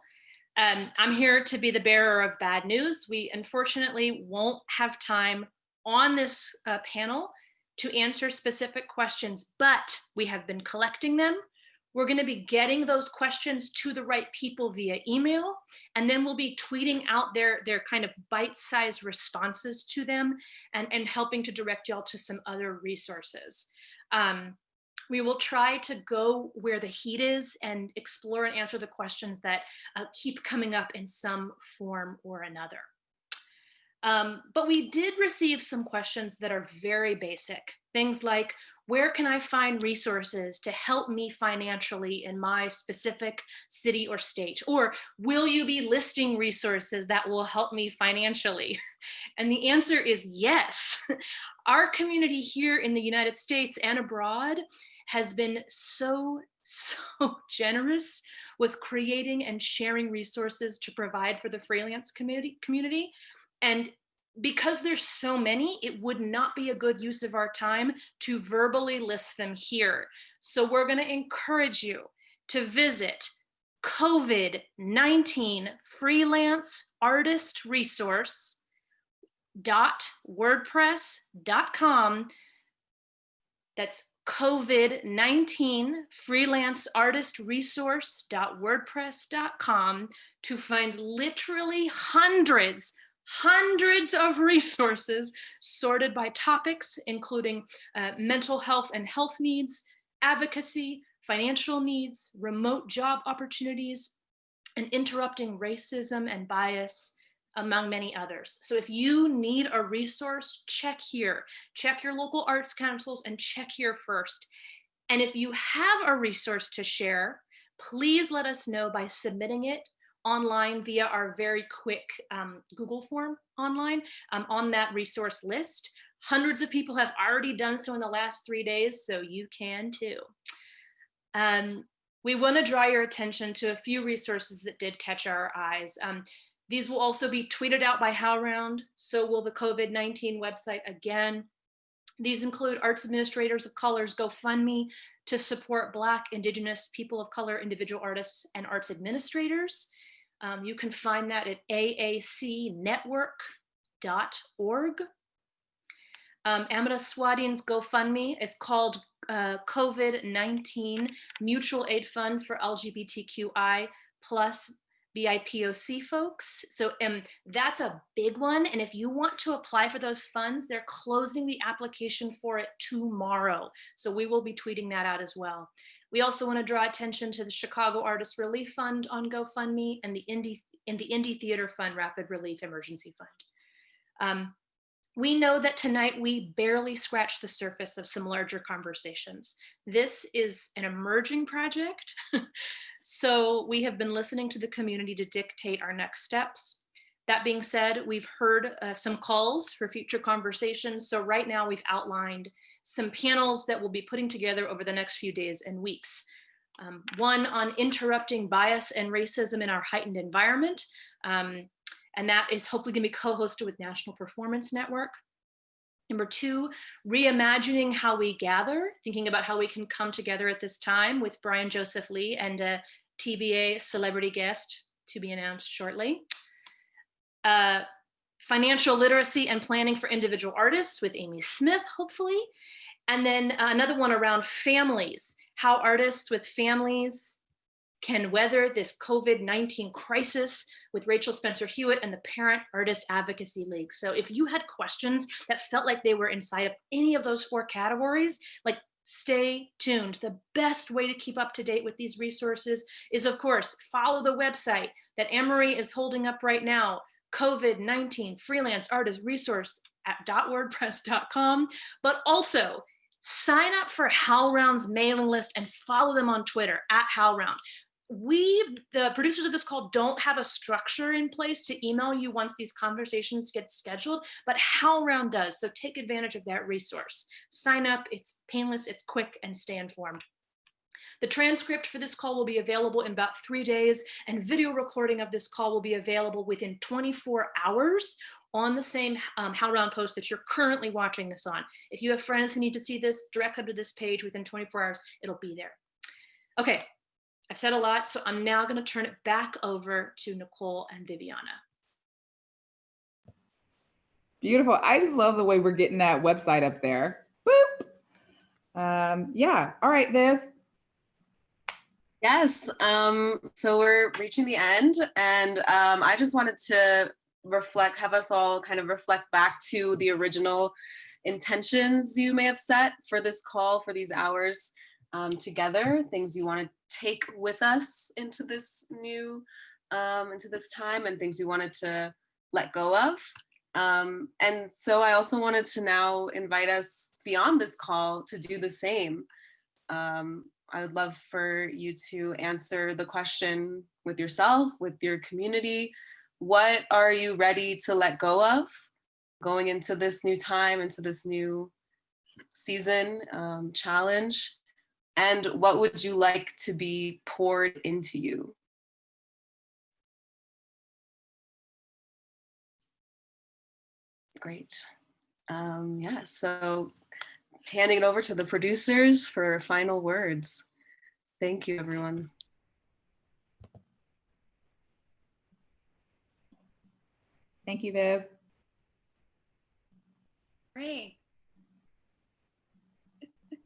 Speaker 19: Um, I'm here to be the bearer of bad news. We unfortunately won't have time on this uh, panel to answer specific questions, but we have been collecting them we're going to be getting those questions to the right people via email, and then we'll be tweeting out their, their kind of bite-sized responses to them and, and helping to direct y'all to some other resources. Um, we will try to go where the heat is and explore and answer the questions that uh, keep coming up in some form or another. Um, but we did receive some questions that are very basic. Things like, where can I find resources to help me financially in my specific city or state? Or will you be listing resources that will help me financially? And the answer is yes. Our community here in the United States and abroad has been so, so generous with creating and sharing resources to provide for the freelance community. community and because there's so many, it would not be a good use of our time to verbally list them here. So we're going to encourage you to visit COVID-19 freelance artist resource dot wordpress.com that's covid-19 freelance artist resource dot wordpress.com to find literally hundreds hundreds of resources sorted by topics, including uh, mental health and health needs, advocacy, financial needs, remote job opportunities, and interrupting racism and bias, among many others. So if you need a resource, check here. Check your local arts councils and check here first. And if you have a resource to share, please let us know by submitting it online via our very quick um, Google form online um, on that resource list. Hundreds of people have already done so in the last three days, so you can too. Um, we want to draw your attention to a few resources that did catch our eyes. Um, these will also be tweeted out by HowlRound, so will the COVID-19 website again. These include Arts Administrators of Color's GoFundMe to support Black, Indigenous, people of color, individual artists, and arts administrators. Um, you can find that at aacnetwork.org. Um, Amita Swadhin's GoFundMe is called uh, COVID-19 Mutual Aid Fund for LGBTQI plus BIPOC folks. So um, that's a big one. And if you want to apply for those funds, they're closing the application for it tomorrow. So we will be tweeting that out as well. We also want to draw attention to the Chicago Artist Relief Fund on GoFundMe and the Indie, in the Indie Theater Fund Rapid Relief Emergency Fund. Um, we know that tonight we barely scratched the surface of some larger conversations. This is an emerging project. so we have been listening to the community to dictate our next steps. That being said, we've heard uh, some calls for future conversations. So right now we've outlined some panels that we'll be putting together over the next few days and weeks. Um, one on interrupting bias and racism in our heightened environment. Um, and that is hopefully gonna be co-hosted with National Performance Network. Number two, reimagining how we gather, thinking about how we can come together at this time with Brian Joseph Lee and a TBA celebrity guest to be announced shortly. Uh, financial literacy and planning for individual artists with Amy Smith, hopefully. And then another one around families, how artists with families can weather this COVID-19 crisis with Rachel Spencer Hewitt and the Parent Artist Advocacy League. So if you had questions that felt like they were inside of any of those four categories, like stay tuned. The best way to keep up to date with these resources is of course, follow the website that Anne-Marie is holding up right now, COVID-19 freelance artist resource at dot .wordpress.com, but also sign up for HowlRound's mailing list and follow them on Twitter at HowlRound we, the producers of this call, don't have a structure in place to email you once these conversations get scheduled, but HowlRound does. So take advantage of that resource. Sign up, it's painless, it's quick, and stay informed. The transcript for this call will be available in about three days, and video recording of this call will be available within 24 hours on the same um, HowlRound post that you're currently watching this on. If you have friends who need to see this, direct them to this page within 24 hours, it'll be there. Okay, I've said a lot, so I'm now going to turn it back over to Nicole and Viviana.
Speaker 2: Beautiful. I just love the way we're getting that website up there. Boop. Um, yeah. All right, Viv.
Speaker 3: Yes. Um, so we're reaching the end and um, I just wanted to reflect, have us all kind of reflect back to the original intentions you may have set for this call for these hours um, together, things you want to take with us into this new, um, into this time and things you wanted to let go of. Um, and so I also wanted to now invite us beyond this call to do the same. Um, I would love for you to answer the question with yourself, with your community. What are you ready to let go of going into this new time, into this new season um, challenge? And what would you like to be poured into you? Great. Um, yeah, so handing it over to the producers for final words. Thank you, everyone.
Speaker 2: Thank you, Viv.
Speaker 1: Great.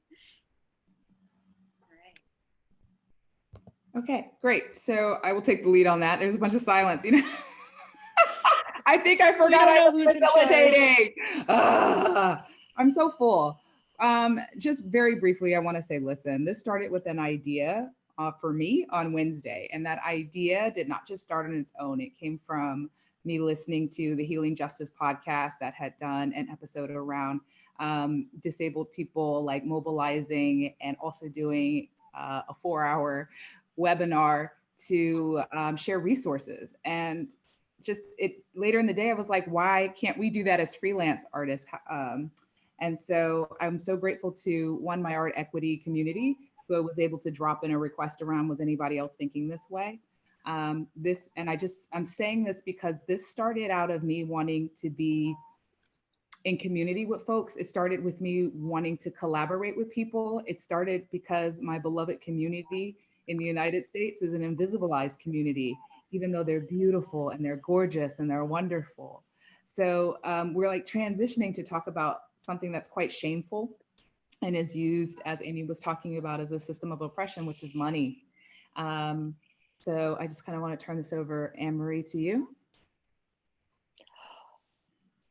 Speaker 2: Okay, great. So I will take the lead on that. There's a bunch of silence, you know. I think I forgot I was facilitating. Ah, I'm so full. Um, just very briefly, I want to say, listen, this started with an idea uh, for me on Wednesday. And that idea did not just start on its own. It came from me listening to the Healing Justice podcast that had done an episode around um, disabled people like mobilizing and also doing uh, a four hour webinar to um, share resources. And just it later in the day, I was like, why can't we do that as freelance artists? Um, and so I'm so grateful to one, my art equity community, who was able to drop in a request around, was anybody else thinking this way? Um, this, and I just, I'm saying this because this started out of me wanting to be in community with folks. It started with me wanting to collaborate with people. It started because my beloved community in the United States is an invisibilized community, even though they're beautiful and they're gorgeous and they're wonderful. So um, we're like transitioning to talk about something that's quite shameful and is used, as Amy was talking about, as a system of oppression, which is money. Um, So I just kind of want to turn this over, Anne Marie, to you.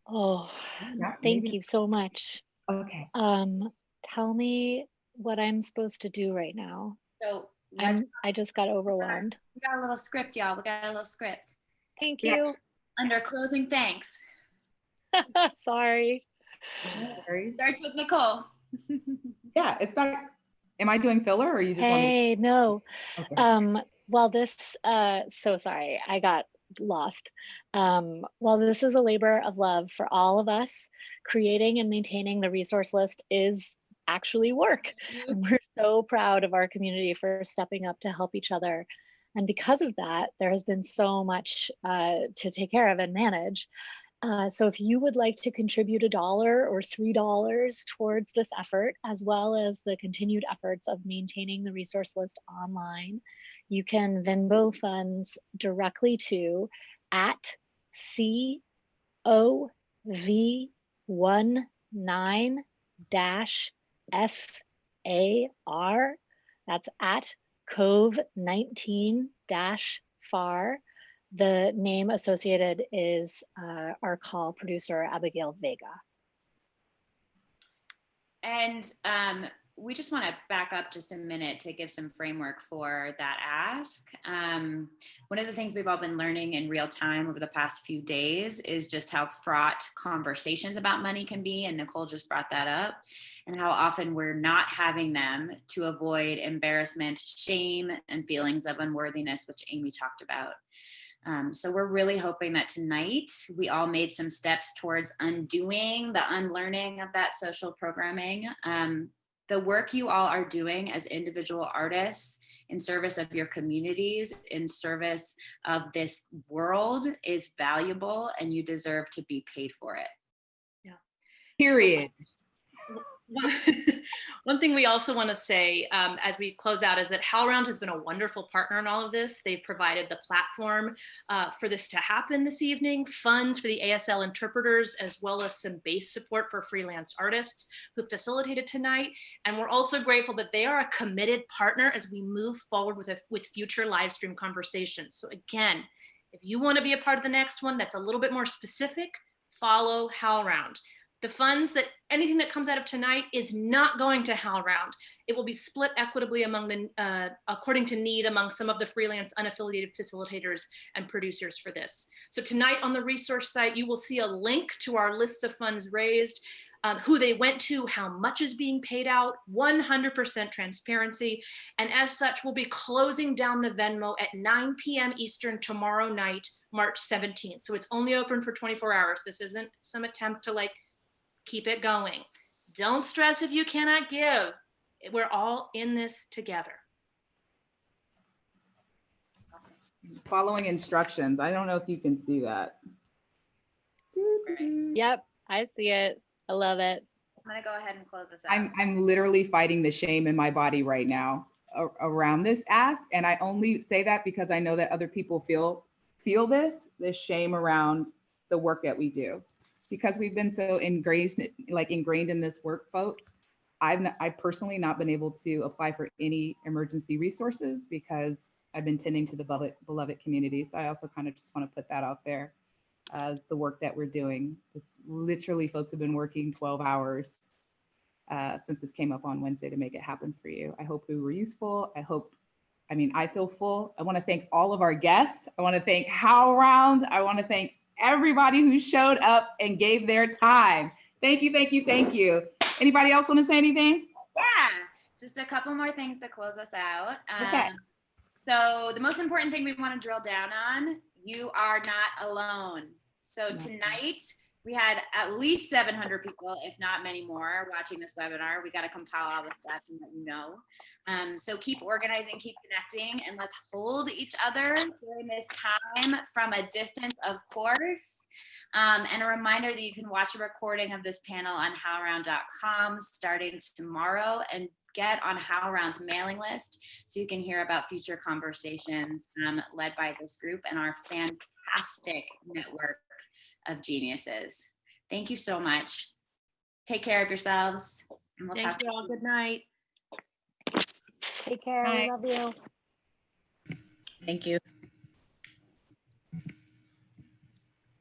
Speaker 16: Oh,
Speaker 2: Yeah,
Speaker 16: thank
Speaker 2: maybe-
Speaker 16: you so much.
Speaker 2: Okay.
Speaker 16: Um, tell me what I'm supposed to do right now.
Speaker 1: So
Speaker 16: I'm, I just got overwhelmed.
Speaker 1: we got a little script, y'all. We got a little script.
Speaker 16: Thank
Speaker 2: Yeah.
Speaker 16: you.
Speaker 1: Under closing thanks.
Speaker 16: Sorry.
Speaker 2: Sorry.
Speaker 1: Starts with Nicole.
Speaker 2: Yeah, it's back. Am I doing filler or you just want me?
Speaker 16: Hey, no.
Speaker 2: Okay.
Speaker 16: Um, well, this, uh, so sorry, I got lost. Um, well, this is a labor of love for all of us. Creating and maintaining the resource list is actually work. And we're so proud of our community for stepping up to help each other. And because of that, there has been so much uh, to take care of and manage. Uh, so if you would like to contribute a dollar or three dollars towards this effort, as well as the continued efforts of maintaining the resource list online, you can Venmo funds directly to at COV19 dash FAR. That's at Cove 19 dash FAR. The name associated is uh, our call producer, Abigail Vega.
Speaker 1: And um, we just want to back up just a minute to give some framework for that ask. Um, one of the things we've all been learning in real time over the past few days is just how fraught conversations about money can be. And Nicole just brought that up, and how often we're not having them to avoid embarrassment, shame, and feelings of unworthiness, which Amy talked about. Um, so we're really hoping that tonight we all made some steps towards undoing the unlearning of that social programming. Um, the work you all are doing as individual artists in service of your communities, in service of this world is valuable and you deserve to be paid for it. Yeah.
Speaker 2: Period.
Speaker 19: One- One thing we also want to say um, as we close out is that HowlRound has been a wonderful partner in all of this. They've provided the platform uh, for this to happen this evening, funds for the ASL interpreters, as well as some base support for freelance artists who facilitated tonight. And we're also grateful that they are a committed partner as we move forward with, a, with future live stream conversations. So again, if you want to be a part of the next one that's a little bit more specific, follow HowlRound. The funds that anything that comes out of tonight is not going to HowlRound. It will be split equitably among the, uh, according to need among some of the freelance unaffiliated facilitators and producers for this. So tonight on the resource site, you will see a link to our list of funds raised, um, who they went to, how much is being paid out, 100% transparency. And as such, we'll be closing down the Venmo at 9 p.m. Eastern tomorrow night, March 17th. So it's only open for 24 hours. This isn't some attempt to like keep it going. Don't stress if you cannot give. We're all in this together.
Speaker 2: Following instructions. I don't know if you can see that.
Speaker 16: Yep, I see it. I love it.
Speaker 1: I'm gonna go ahead and close this out.
Speaker 2: I'm, I'm literally fighting the shame in my body right now around this ask. And I only say that because I know that other people feel, feel this, this shame around the work that we do. Because we've been so ingrained, like ingrained in this work, folks, I've, not- I've personally not been able to apply for any emergency resources because I've been tending to the beloved, beloved community. So I also kind of just want to put that out there as the work that we're doing. This literally folks have been working 12 hours uh, since this came up on Wednesday to make it happen for you. I hope we were useful. I hope, I mean, I feel full. I want to thank all of our guests. I want to thank HowlRound. I want to thank everybody who showed up and gave their time. Thank you, thank you, thank you. Anybody else want to say anything?
Speaker 1: Yeah, just a couple more things to close us out.
Speaker 2: Okay.
Speaker 1: Um, so the most important thing we want to drill down on, you are not alone. So tonight, we had at least 700 people, if not many more, watching this webinar. We got to compile all the stats and let you know. Um, so keep organizing, keep connecting, and let's hold each other during this time from a distance, of course. Um, and a reminder that you can watch a recording of this panel on howlround.com starting tomorrow and get on HowlRound's mailing list so you can hear about future conversations um, led by this group and our fantastic network of geniuses. Thank you so much. Take care of yourselves and we'll talk
Speaker 19: Thank you all. Good night.
Speaker 16: Take care.
Speaker 1: Bye.
Speaker 16: We love you.
Speaker 1: Thank you.